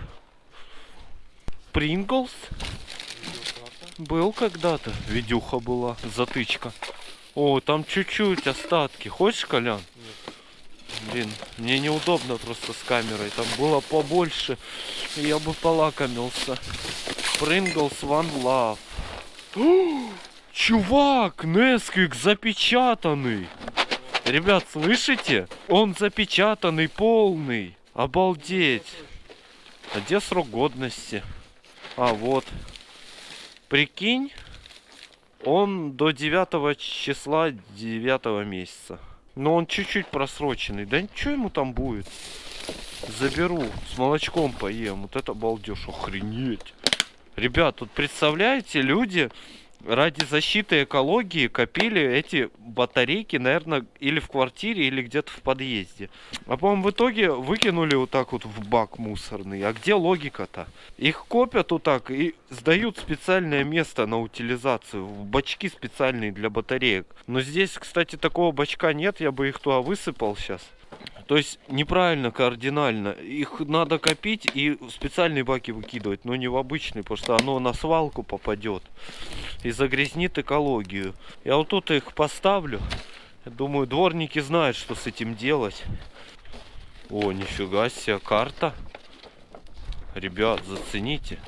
Принглс? Был когда-то. Видюха была. Затычка. О, там чуть-чуть остатки. Хочешь, Колян? Блин, мне неудобно просто с камерой. Там было побольше. Я бы полакомился. One Love. О, Чувак, Несквик запечатанный. Ребят, слышите? Он запечатанный, полный. Обалдеть. А где срок годности? А, вот. Прикинь, он до 9 числа 9 месяца. Но он чуть-чуть просроченный. Да ничего ему там будет. Заберу. С молочком поем. Вот это балдеж. Охренеть. Ребят, тут представляете, люди ради защиты экологии копили эти батарейки, наверное, или в квартире, или где-то в подъезде. А по-моему, в итоге выкинули вот так вот в бак мусорный. А где логика-то? Их копят вот так и сдают специальное место на утилизацию. В бачки специальные для батареек. Но здесь, кстати, такого бачка нет. Я бы их туда высыпал сейчас. То есть неправильно кардинально. Их надо копить и в специальные баки выкидывать, но не в обычные, потому что оно на свалку попадет и загрязнит экологию. Я вот тут их поставлю. Думаю, дворники знают, что с этим делать. О, нифига себе, карта. Ребят, зацените.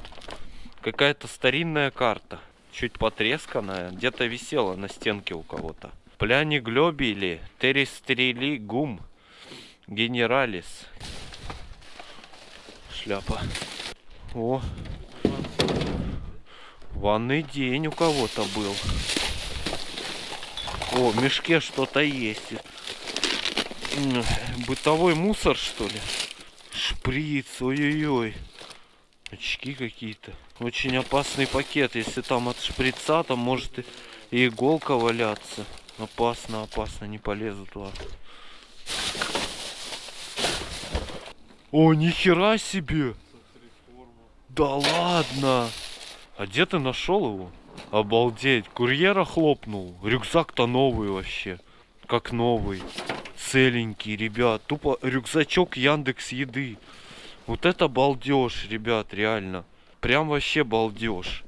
Какая-то старинная карта. Чуть потресканная. Где-то висела на стенке у кого-то. Пляни глобили, терестрели гум. Генералис. Шляпа. О. Ванный день у кого-то был. О, в мешке что-то есть. Бытовой мусор, что ли? Шприц, ой-ой-ой. Очки какие-то. Очень опасный пакет. Если там от шприца, там может и иголка валяться. Опасно, опасно, не полезу туда. О, нихера себе! Да ладно! А где ты нашел его? Обалдеть, курьера хлопнул. Рюкзак-то новый вообще. Как новый. Целенький, ребят. Тупо рюкзачок Яндекс Еды. Вот это балдеж, ребят, реально. Прям вообще балдеж.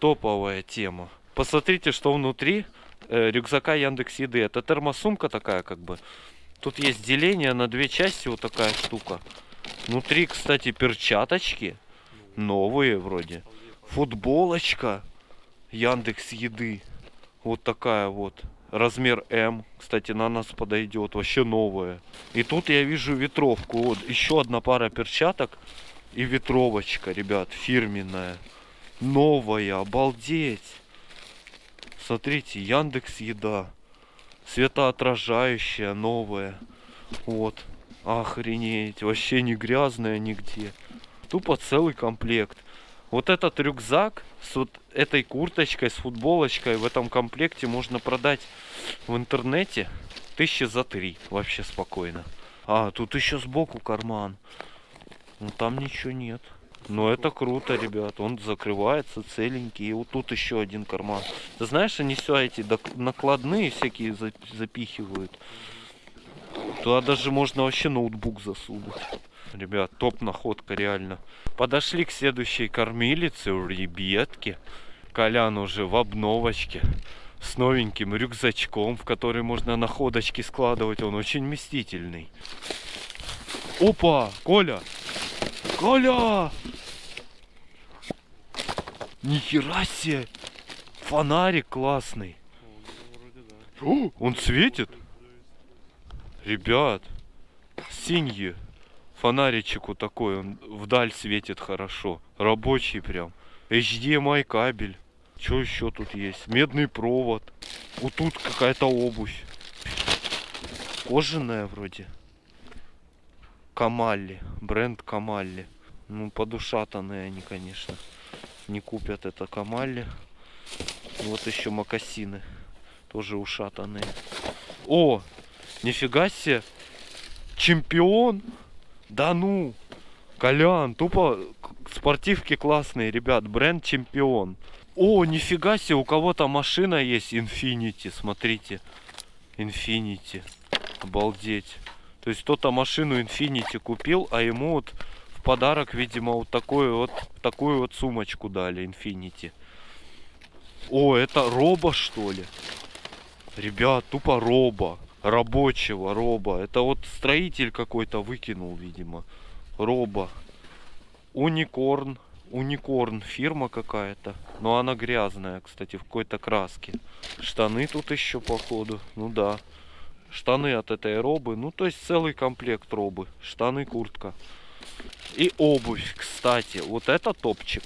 Топовая тема. Посмотрите, что внутри э, рюкзака Яндекс Еды. Это термосумка такая, как бы. Тут есть деление на две части, вот такая штука. Внутри, кстати, перчаточки. Новые вроде. Футболочка. Яндекс Еды. Вот такая вот. Размер М. Кстати, на нас подойдет. Вообще новая. И тут я вижу ветровку. Вот еще одна пара перчаток. И ветровочка, ребят, фирменная. Новая, обалдеть. Смотрите, Яндекс Еда. Светоотражающая, новая. Вот. Охренеть. Вообще не грязная нигде. Тупо целый комплект. Вот этот рюкзак с вот этой курточкой, с футболочкой в этом комплекте можно продать в интернете тысячи за три. Вообще спокойно. А, тут еще сбоку карман. Ну там ничего нет. Но это круто, ребят. Он закрывается целенький. И вот тут еще один карман. Ты знаешь, они все эти накладные всякие за- запихивают. Туда даже можно вообще ноутбук засунуть. Ребят, топ находка реально. Подошли к следующей кормилице ребятки. Колян уже в обновочке. С новеньким рюкзачком, в который можно находочки складывать. Он очень вместительный. Опа! Коля! Коля! Нихера себе! Фонарик классный. О, он светит? Ребят, синьи. Фонаричек вот такой, он вдаль светит хорошо. Рабочий прям. HDMI кабель. Что еще тут есть? Медный провод. Вот тут какая-то обувь. Кожаная вроде. Камалли. Бренд Камалли. Ну, подушатанные они, конечно. Не купят это Камалли. Вот еще макасины. Тоже ушатанные. О! Нифига себе! Чемпион! Да ну! Колян, тупо спортивки классные, ребят. Бренд Чемпион. О, нифига себе, у кого-то машина есть Infinity, смотрите. Infinity. Обалдеть. То есть кто-то машину Infinity купил, а ему вот подарок, видимо, вот такую вот такую вот сумочку дали Infinity. О, это роба что ли? Ребят, тупо роба. Рабочего роба. Это вот строитель какой-то выкинул, видимо. Роба. Уникорн. Уникорн фирма какая-то. Но она грязная, кстати, в какой-то краске. Штаны тут еще, походу. Ну да. Штаны от этой робы. Ну, то есть целый комплект робы. Штаны, куртка. И обувь, кстати. Вот это топчик.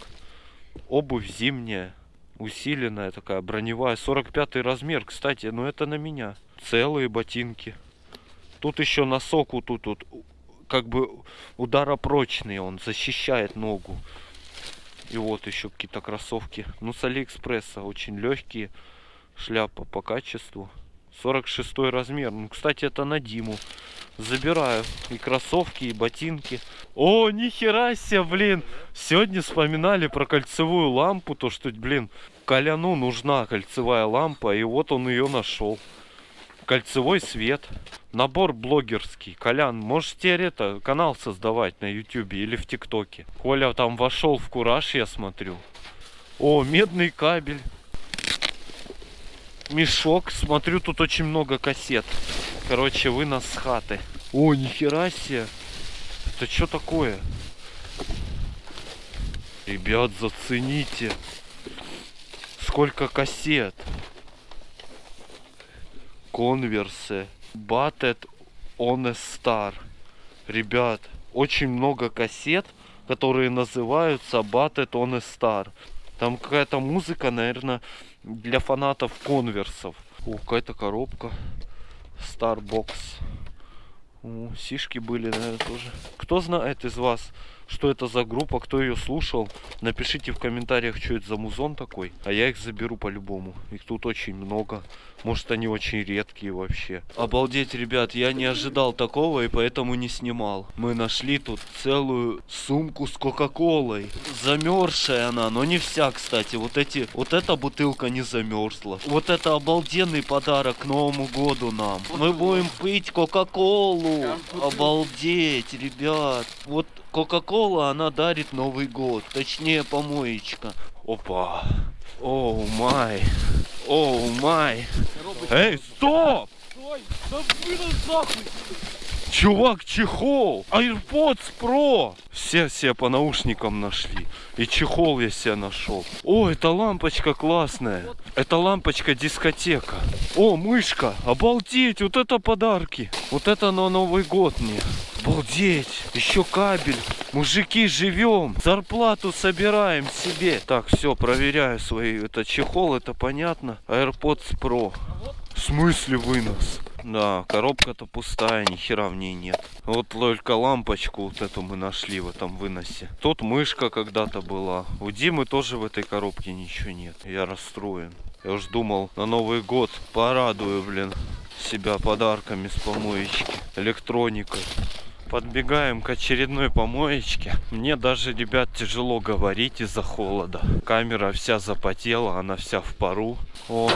Обувь зимняя. Усиленная такая, броневая. 45 размер, кстати. Ну, это на меня. Целые ботинки. Тут еще носок вот тут вот. Как бы ударопрочный он. Защищает ногу. И вот еще какие-то кроссовки. Ну, с Алиэкспресса. Очень легкие. Шляпа по качеству. 46 размер. Ну, кстати, это на Диму. Забираю и кроссовки, и ботинки. О, нихера себе, блин. Сегодня вспоминали про кольцевую лампу. То, что, блин, Коляну нужна кольцевая лампа. И вот он ее нашел. Кольцевой свет. Набор блогерский. Колян, можешь теперь это, канал создавать на ютюбе или в тиктоке. Коля там вошел в кураж, я смотрю. О, медный кабель. Мешок. Смотрю, тут очень много кассет. Короче, вынос с хаты. О, нихера себе. Это что такое? Ребят, зацените. Сколько кассет. Конверсы. Batted on a Star. Ребят, очень много кассет, которые называются Batted on a Star. Там какая-то музыка, наверное, для фанатов конверсов. О, какая-то коробка. Starbox. О, сишки были, наверное, тоже. Кто знает из вас, что это за группа, кто ее слушал, напишите в комментариях, что это за музон такой. А я их заберу по-любому. Их тут очень много. Может, они очень редкие вообще. Обалдеть, ребят, я не ожидал такого и поэтому не снимал. Мы нашли тут целую сумку с Кока-Колой. Замерзшая она, но не вся, кстати. Вот эти, вот эта бутылка не замерзла. Вот это обалденный подарок к Новому году нам. Мы будем пить Кока-Колу. Обалдеть, ребят. Вот Кока-Кола, она дарит Новый год. Точнее, помоечка. Опа. Оу май. Оу май. Эй, стоп! Чувак, чехол! AirPods Pro! Все все по наушникам нашли. И чехол я себе нашел. О, это лампочка классная. Это лампочка дискотека. О, мышка! Обалдеть! Вот это подарки! Вот это на Новый год мне. Обалдеть! Еще кабель. Мужики, живем. Зарплату собираем себе. Так, все, проверяю свои. Это чехол, это понятно. AirPods Pro. В смысле вынос? Да, коробка-то пустая, ни хера в ней нет. Вот только лампочку вот эту мы нашли в этом выносе. Тут мышка когда-то была. У Димы тоже в этой коробке ничего нет. Я расстроен. Я уж думал на Новый год порадую, блин, себя подарками с помоечки, электроникой. Подбегаем к очередной помоечке. Мне даже, ребят, тяжело говорить из-за холода. Камера вся запотела, она вся в пару. О,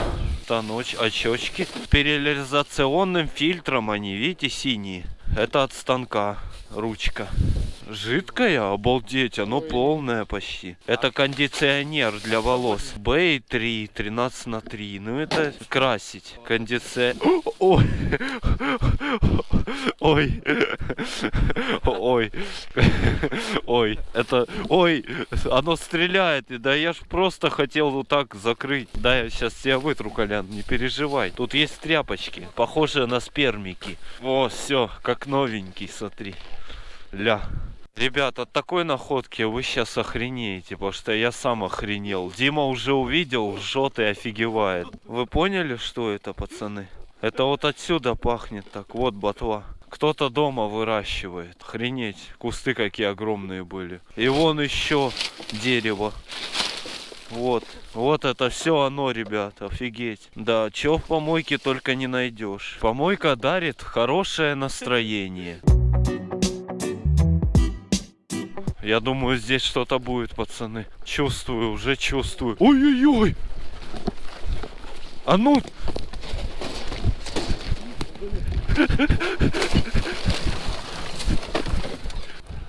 та ночь, очечки. С периализационным фильтром они, видите, синие. Это от станка, ручка. Жидкая? Обалдеть, оно полное почти. Это кондиционер для волос. Бэй 3, 13 на 3. Ну это красить. Кондиционер. Ой. Ой. Ой. Ой. Это... Ой. Оно стреляет. И Да я ж просто хотел вот так закрыть. Да, я сейчас тебя вытру, Колян. Не переживай. Тут есть тряпочки. Похожие на спермики. О, все. Как новенький, смотри. Ля. Ребят, от такой находки вы сейчас охренеете, потому что я сам охренел. Дима уже увидел, жжет и офигевает. Вы поняли, что это, пацаны? Это вот отсюда пахнет так. Вот ботва. Кто-то дома выращивает. Охренеть, кусты какие огромные были. И вон еще дерево. Вот, вот это все оно, ребят, офигеть. Да, чё в помойке только не найдешь. Помойка дарит хорошее настроение. Я думаю, здесь что-то будет, пацаны. Чувствую, уже чувствую. Ой-ой-ой! А ну!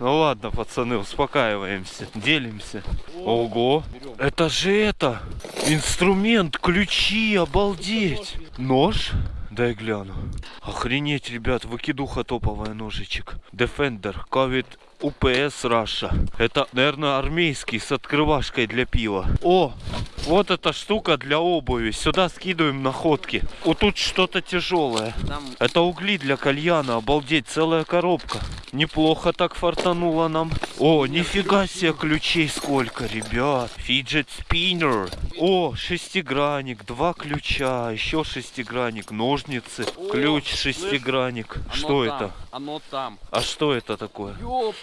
Ну ладно, пацаны, успокаиваемся, делимся. Ого, это же это, инструмент, ключи, обалдеть. Нож? Дай гляну. Охренеть, ребят, выкидуха топовая ножичек. Defender, Covid UPS Russia. Это, наверное, армейский с открывашкой для пива. О, вот эта штука для обуви. Сюда скидываем находки. Вот тут что-то тяжелое. Это угли для кальяна. Обалдеть, целая коробка. Неплохо так фартануло нам. О, нифига себе ключей сколько, ребят. Фиджет спиннер. О, шестигранник, два ключа, еще шестигранник, ножницы, ключ шестигранник. Что это? Оно там. А что это такое?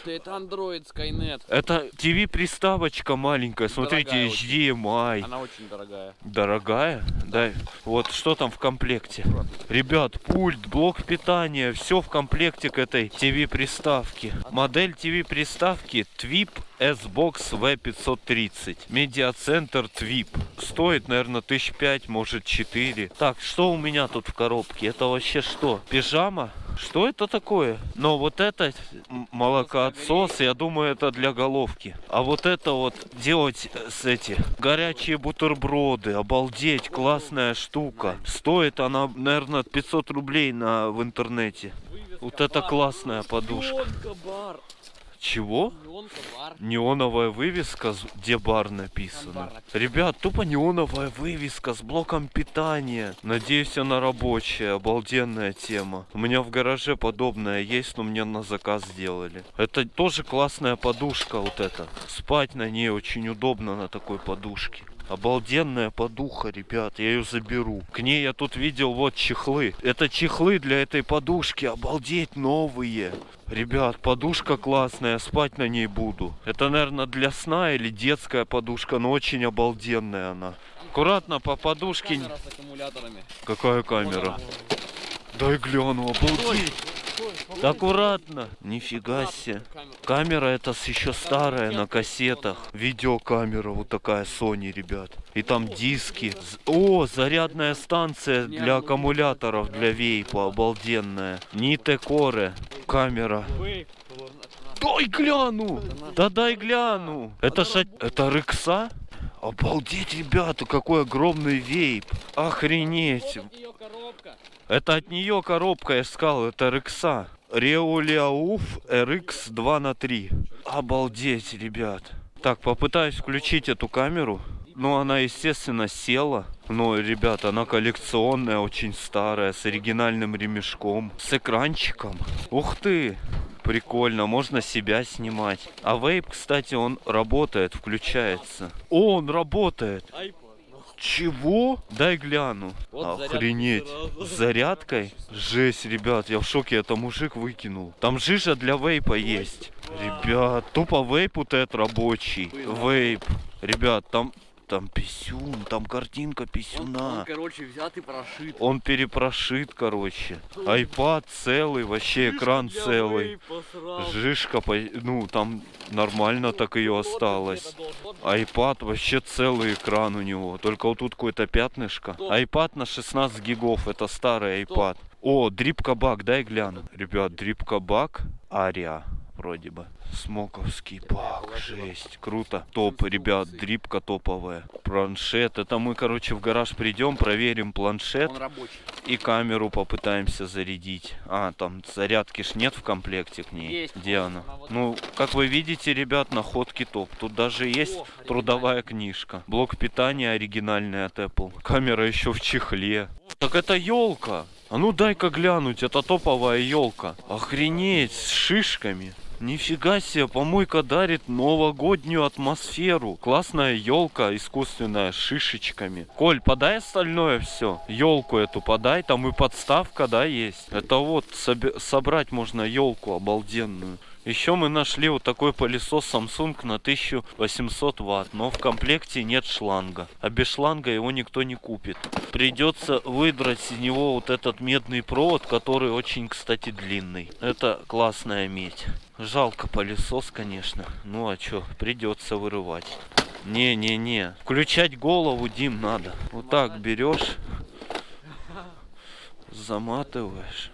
Ёпта, это Android Skynet. Это TV-приставочка маленькая. Смотрите, Дорогая очень. HDMI. Она очень дорогая. Дорогая? Да. Вот что там в комплекте? Ребят, пульт, блок питания, все в комплекте к этой TV-приставке. Модель TV-приставки TWIP S-Box V530. Медиацентр TWIP. Стоит, наверное, тысяч пять, может, четыре. Так, что у меня тут в коробке? Это вообще что? Пижама? Что это такое? Но вот это молокоотсос, я думаю, это для головки. А вот это вот делать э, с эти горячие бутерброды. Обалдеть, классная штука. Стоит она, наверное, 500 рублей на, в интернете. Вот это классная подушка. Чего? Неоновая вывеска, где бар написано. Бар написано. Ребят, тупо неоновая вывеска с блоком питания. Надеюсь, она рабочая, обалденная тема. У меня в гараже подобная есть, но мне на заказ сделали. Это тоже классная подушка вот эта. Спать на ней очень удобно на такой подушке. Обалденная подуха, ребят, я ее заберу. К ней я тут видел вот чехлы. Это чехлы для этой подушки, обалдеть, новые. Ребят, подушка классная, спать на ней буду. Это, наверное, для сна или детская подушка, но очень обалденная она. Аккуратно по подушке. Камера с аккумуляторами. Какая камера? Дай гляну, обалдеть. Аккуратно. Нифига себе. Камера. Это еще старая на кассетах. Видеокамера вот такая Sony, ребят. И там диски. О, зарядная станция для аккумуляторов для вейпа. Обалденная. Ните Коре. Камера. Дай гляну! Да дай гляну! Это ша... Это рыкса? Обалдеть, ребята, какой огромный вейп. Охренеть. Это от нее коробка, я сказал, это Рекса. Реолиауф RX 2 на 3. Обалдеть, ребят. Так, попытаюсь включить эту камеру. Ну, она, естественно, села. Но, ребята, она коллекционная, очень старая, с оригинальным ремешком, с экранчиком. Ух ты! Прикольно, можно себя снимать. А вейп, кстати, он работает, включается. О, он работает. Чего? Дай гляну. Вот зарядка Охренеть. сразу. С зарядкой? Жесть, ребят, я в шоке, это мужик выкинул. Там жижа для вейпа есть. Ребят, тупо вейп вот этот рабочий. Вейп. Ребят, там, там писюн, там картинка писюна. короче, взят и прошит. Он перепрошит, короче. Айпад целый, вообще экран целый. Жишка, ну там нормально так ее осталось. Айпад вообще целый экран у него. Только вот тут какое-то пятнышко. Айпад на 16 гигов. Это старый айпад. О, дрип кабак, дай гляну. Ребят, дрип кабак, Ария вроде бы. Смоковский бак, жесть, круто. Топ, ребят, дрипка топовая. Планшет, это мы, короче, в гараж придем, проверим планшет и камеру попытаемся зарядить. А, там зарядки ж нет в комплекте к ней. Есть. Где она? Ну, как вы видите, ребят, находки топ. Тут даже есть О, трудовая книжка. Блок питания оригинальный от Apple. Камера еще в чехле. Так это елка. А ну дай-ка глянуть, это топовая елка. Охренеть, с шишками. Нифига себе, помойка дарит новогоднюю атмосферу. Классная елка искусственная с шишечками. Коль, подай остальное все. Елку эту подай, там и подставка, да, есть. Это вот собрать можно елку обалденную. Еще мы нашли вот такой пылесос Samsung на 1800 ватт, но в комплекте нет шланга. А без шланга его никто не купит. Придется выдрать из него вот этот медный провод, который очень, кстати, длинный. Это классная медь. Жалко пылесос, конечно. Ну а чё, придется вырывать. Не-не-не. Включать голову, Дим, надо. Вот так берешь, заматываешь.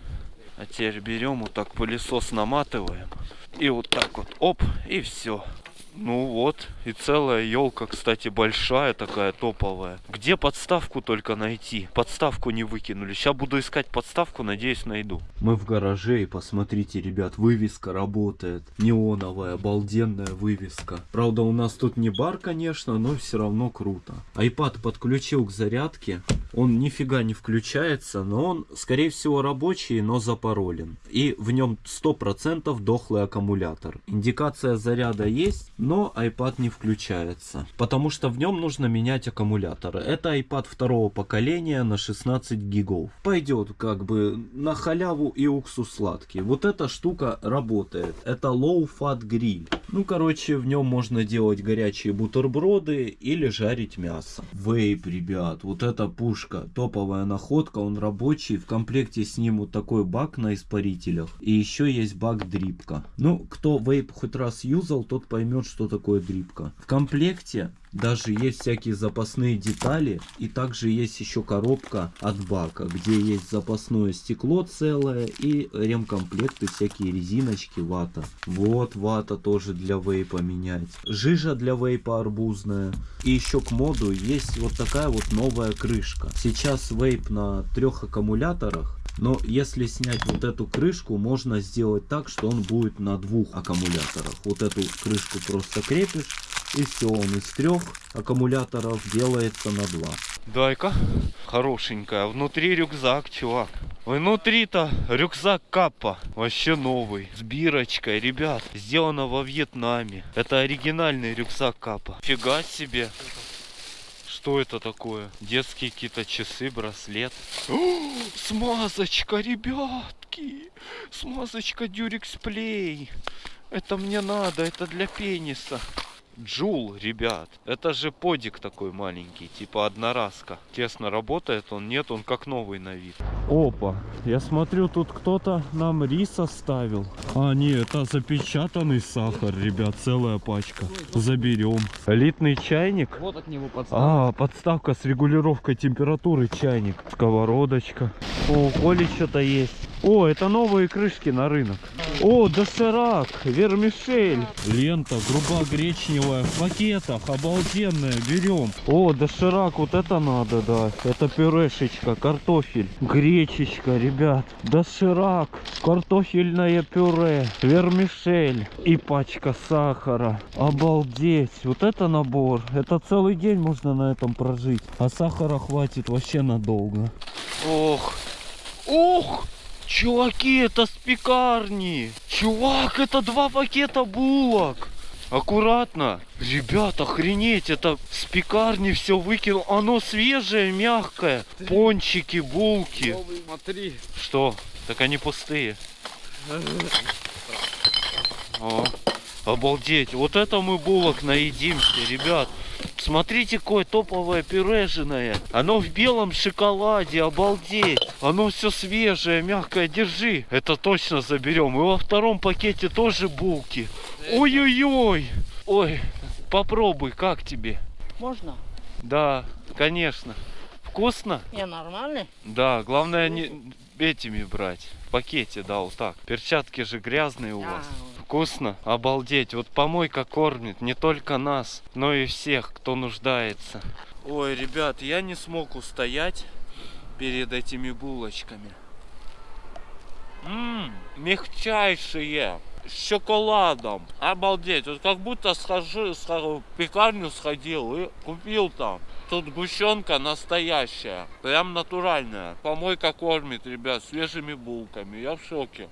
А теперь берем вот так пылесос наматываем. И вот так вот, оп, и все. Ну вот, и целая елка, кстати, большая такая, топовая. Где подставку только найти? Подставку не выкинули. Сейчас буду искать подставку, надеюсь, найду. Мы в гараже, и посмотрите, ребят, вывеска работает. Неоновая, обалденная вывеска. Правда, у нас тут не бар, конечно, но все равно круто. iPad подключил к зарядке. Он нифига не включается, но он, скорее всего, рабочий, но запаролен. И в нем 100% дохлый аккумулятор. Индикация заряда есть, но iPad не включается. Потому что в нем нужно менять аккумуляторы. Это iPad второго поколения на 16 гигов. Пойдет как бы на халяву и уксус сладкий. Вот эта штука работает. Это Low Fat Grill. Ну, короче, в нем можно делать горячие бутерброды или жарить мясо. Вейп, ребят, вот эта пушка, топовая находка, он рабочий. В комплекте с ним вот такой бак на испарителях. И еще есть бак дрипка. Ну, кто вейп хоть раз юзал, тот поймет, что такое дрипка. В комплекте даже есть всякие запасные детали. И также есть еще коробка от бака, где есть запасное стекло целое и ремкомплекты, всякие резиночки, вата. Вот вата тоже для вейпа менять. Жижа для вейпа арбузная. И еще к моду есть вот такая вот новая крышка. Сейчас вейп на трех аккумуляторах. Но если снять вот эту крышку, можно сделать так, что он будет на двух аккумуляторах. Вот эту крышку просто крепишь, и все, он из трех аккумуляторов делается на два. Дай-ка, хорошенькая. Внутри рюкзак, чувак. Внутри-то рюкзак Каппа. Вообще новый. С бирочкой, ребят. Сделано во Вьетнаме. Это оригинальный рюкзак Каппа. Фига себе. Что это такое? Детские какие-то часы, браслет. О, смазочка, ребятки. Смазочка Durex Play. Это мне надо, это для пениса. Джул, ребят. Это же подик такой маленький, типа одноразка. Тесно работает он, нет, он как новый на вид. Опа, я смотрю, тут кто-то нам рис оставил. А, нет, это запечатанный сахар, ребят, целая пачка. Заберем. Элитный чайник. Вот от него подставка. А, подставка с регулировкой температуры чайник. Сковородочка. О, у Коли что-то есть. О, это новые крышки на рынок. О, доширак, вермишель. Лента грубо-гречневая в пакетах, обалденная, берем. О, доширак, вот это надо, да. Это пюрешечка, картофель, гречечка, ребят. Доширак, картофельное пюре, вермишель и пачка сахара. Обалдеть, вот это набор. Это целый день можно на этом прожить. А сахара хватит вообще надолго. Ох, ох! Чуваки, это с пекарни. Чувак, это два пакета булок. Аккуратно. Ребят, охренеть, это с пекарни все выкинул. Оно свежее, мягкое. Пончики, булки. Смотри. Что? Так они пустые. О, обалдеть. Вот это мы булок наедимся, ребят. Смотрите, какое топовое пюрежное. Оно в белом шоколаде, обалдеть. Оно все свежее, мягкое. Держи. Это точно заберем. И во втором пакете тоже булки. Ой-ой-ой. Ой, попробуй, как тебе? Можно? Да, конечно. Вкусно? Не, нормально? Да, главное не этими брать. В пакете, да, вот так. Перчатки же грязные у вас. Вкусно? Обалдеть. Вот помойка кормит не только нас, но и всех, кто нуждается. Ой, ребят, я не смог устоять перед этими булочками. Ммм, мягчайшие. С шоколадом. Обалдеть. Вот как будто схожу, схожу, в пекарню сходил и купил там. Тут гущенка настоящая. Прям натуральная. Помойка кормит, ребят, свежими булками. Я в шоке.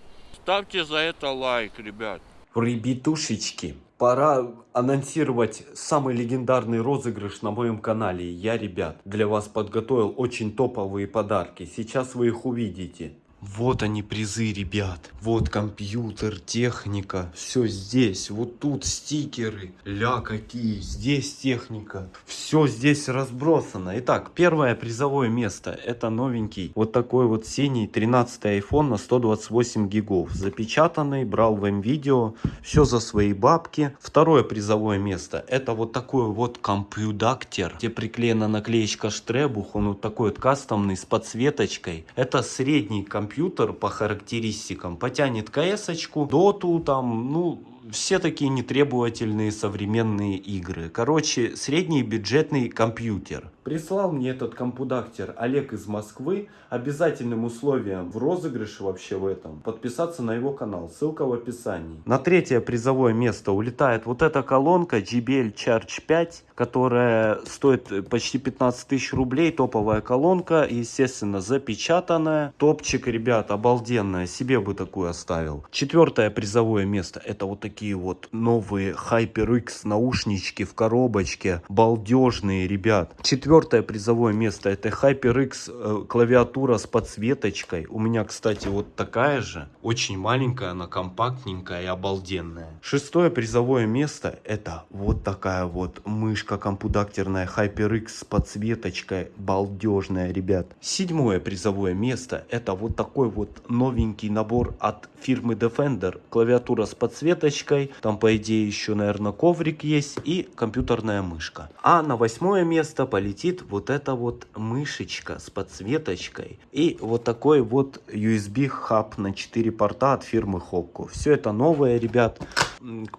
Ставьте за это лайк, ребят. Ребятушечки, пора анонсировать самый легендарный розыгрыш на моем канале. Я, ребят, для вас подготовил очень топовые подарки. Сейчас вы их увидите. Вот они призы, ребят. Вот компьютер, техника. Все здесь. Вот тут стикеры. Ля какие. Здесь техника. Все здесь разбросано. Итак, первое призовое место. Это новенький. Вот такой вот синий 13 iPhone на 128 гигов. Запечатанный. Брал в видео. Все за свои бабки. Второе призовое место. Это вот такой вот компьютактер. Где приклеена наклеечка Штребух. Он вот такой вот кастомный с подсветочкой. Это средний компьютер компьютер по характеристикам потянет КС-очку, доту там, ну, все такие нетребовательные современные игры. Короче, средний бюджетный компьютер. Прислал мне этот компудактер Олег из Москвы. Обязательным условием в розыгрыше вообще в этом подписаться на его канал. Ссылка в описании. На третье призовое место улетает вот эта колонка JBL Charge 5, которая стоит почти 15 тысяч рублей. Топовая колонка, естественно, запечатанная. Топчик, ребят, обалденная. Себе бы такую оставил. Четвертое призовое место. Это вот такие вот новые HyperX наушнички в коробочке. Балдежные, ребят. Четвертое призовое место. Это HyperX э, клавиатура с подсветочкой. У меня, кстати, вот такая же. Очень маленькая, она компактненькая и обалденная. Шестое призовое место. Это вот такая вот мышка компудактерная HyperX с подсветочкой. Балдежная, ребят. Седьмое призовое место. Это вот такой вот новенький набор от фирмы Defender. Клавиатура с подсветочкой. Там, по идее, еще, наверное, коврик есть. И компьютерная мышка. А на восьмое место полетит вот эта вот мышечка с подсветочкой. И вот такой вот USB хаб на 4 порта от фирмы Hopco. Все это новое, ребят.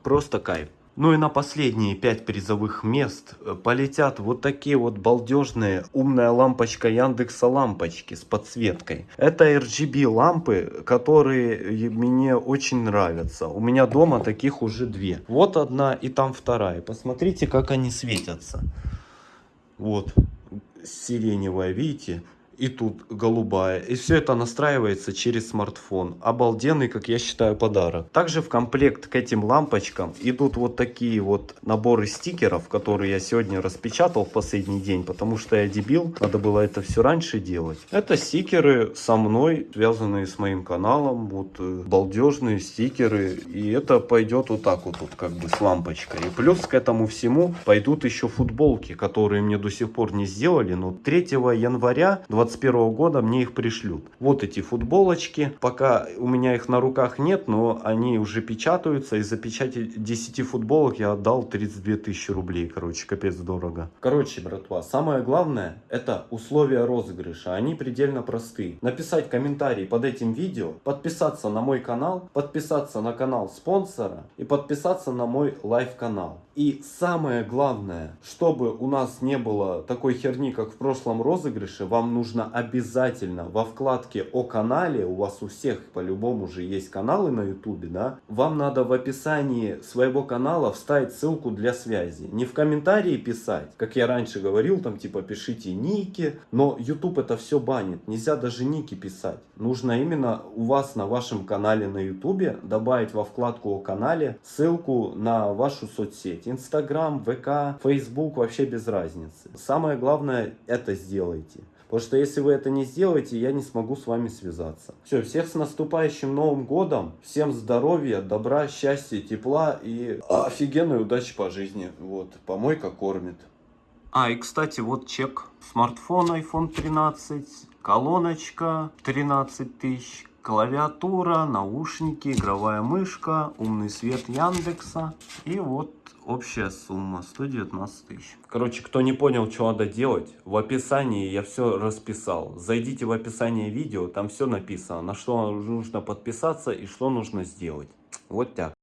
Просто кайф. Ну и на последние 5 призовых мест э, полетят вот такие вот балдежные умная лампочка Яндекса лампочки с подсветкой. Это RGB лампы, которые мне очень нравятся. У меня дома таких уже две. Вот одна и там вторая. Посмотрите, как они светятся. Вот сиреневая, видите? И тут голубая. И все это настраивается через смартфон. Обалденный, как я считаю, подарок. Также в комплект к этим лампочкам идут вот такие вот наборы стикеров, которые я сегодня распечатал в последний день, потому что я дебил, надо было это все раньше делать. Это стикеры со мной, связанные с моим каналом, вот э, балдежные стикеры. И это пойдет вот так вот, вот как бы с лампочкой. И плюс к этому всему пойдут еще футболки, которые мне до сих пор не сделали, но 3 января 20 21 года мне их пришлют. Вот эти футболочки. Пока у меня их на руках нет, но они уже печатаются. Из-за печати 10 футболок я отдал 32 тысячи рублей. Короче, капец дорого. Короче, братва, самое главное это условия розыгрыша. Они предельно простые. Написать комментарий под этим видео, подписаться на мой канал, подписаться на канал спонсора и подписаться на мой live канал. И самое главное, чтобы у нас не было такой херни, как в прошлом розыгрыше, вам нужно обязательно во вкладке о канале, у вас у всех по-любому же есть каналы на ютубе, да, вам надо в описании своего канала вставить ссылку для связи. Не в комментарии писать, как я раньше говорил, там типа пишите ники, но YouTube это все банит, нельзя даже ники писать. Нужно именно у вас на вашем канале на ютубе добавить во вкладку о канале ссылку на вашу соцсеть. Инстаграм, ВК, Фейсбук, вообще без разницы. Самое главное, это сделайте. Потому что если вы это не сделаете, я не смогу с вами связаться. Все, всех с наступающим Новым Годом. Всем здоровья, добра, счастья, тепла и офигенной удачи по жизни. Вот, помойка кормит. А, и кстати, вот чек. Смартфон iPhone 13, колоночка 13 тысяч, клавиатура, наушники, игровая мышка, умный свет Яндекса и вот общая сумма 119 тысяч. Короче, кто не понял, что надо делать, в описании я все расписал. Зайдите в описание видео, там все написано, на что нужно подписаться и что нужно сделать. Вот так.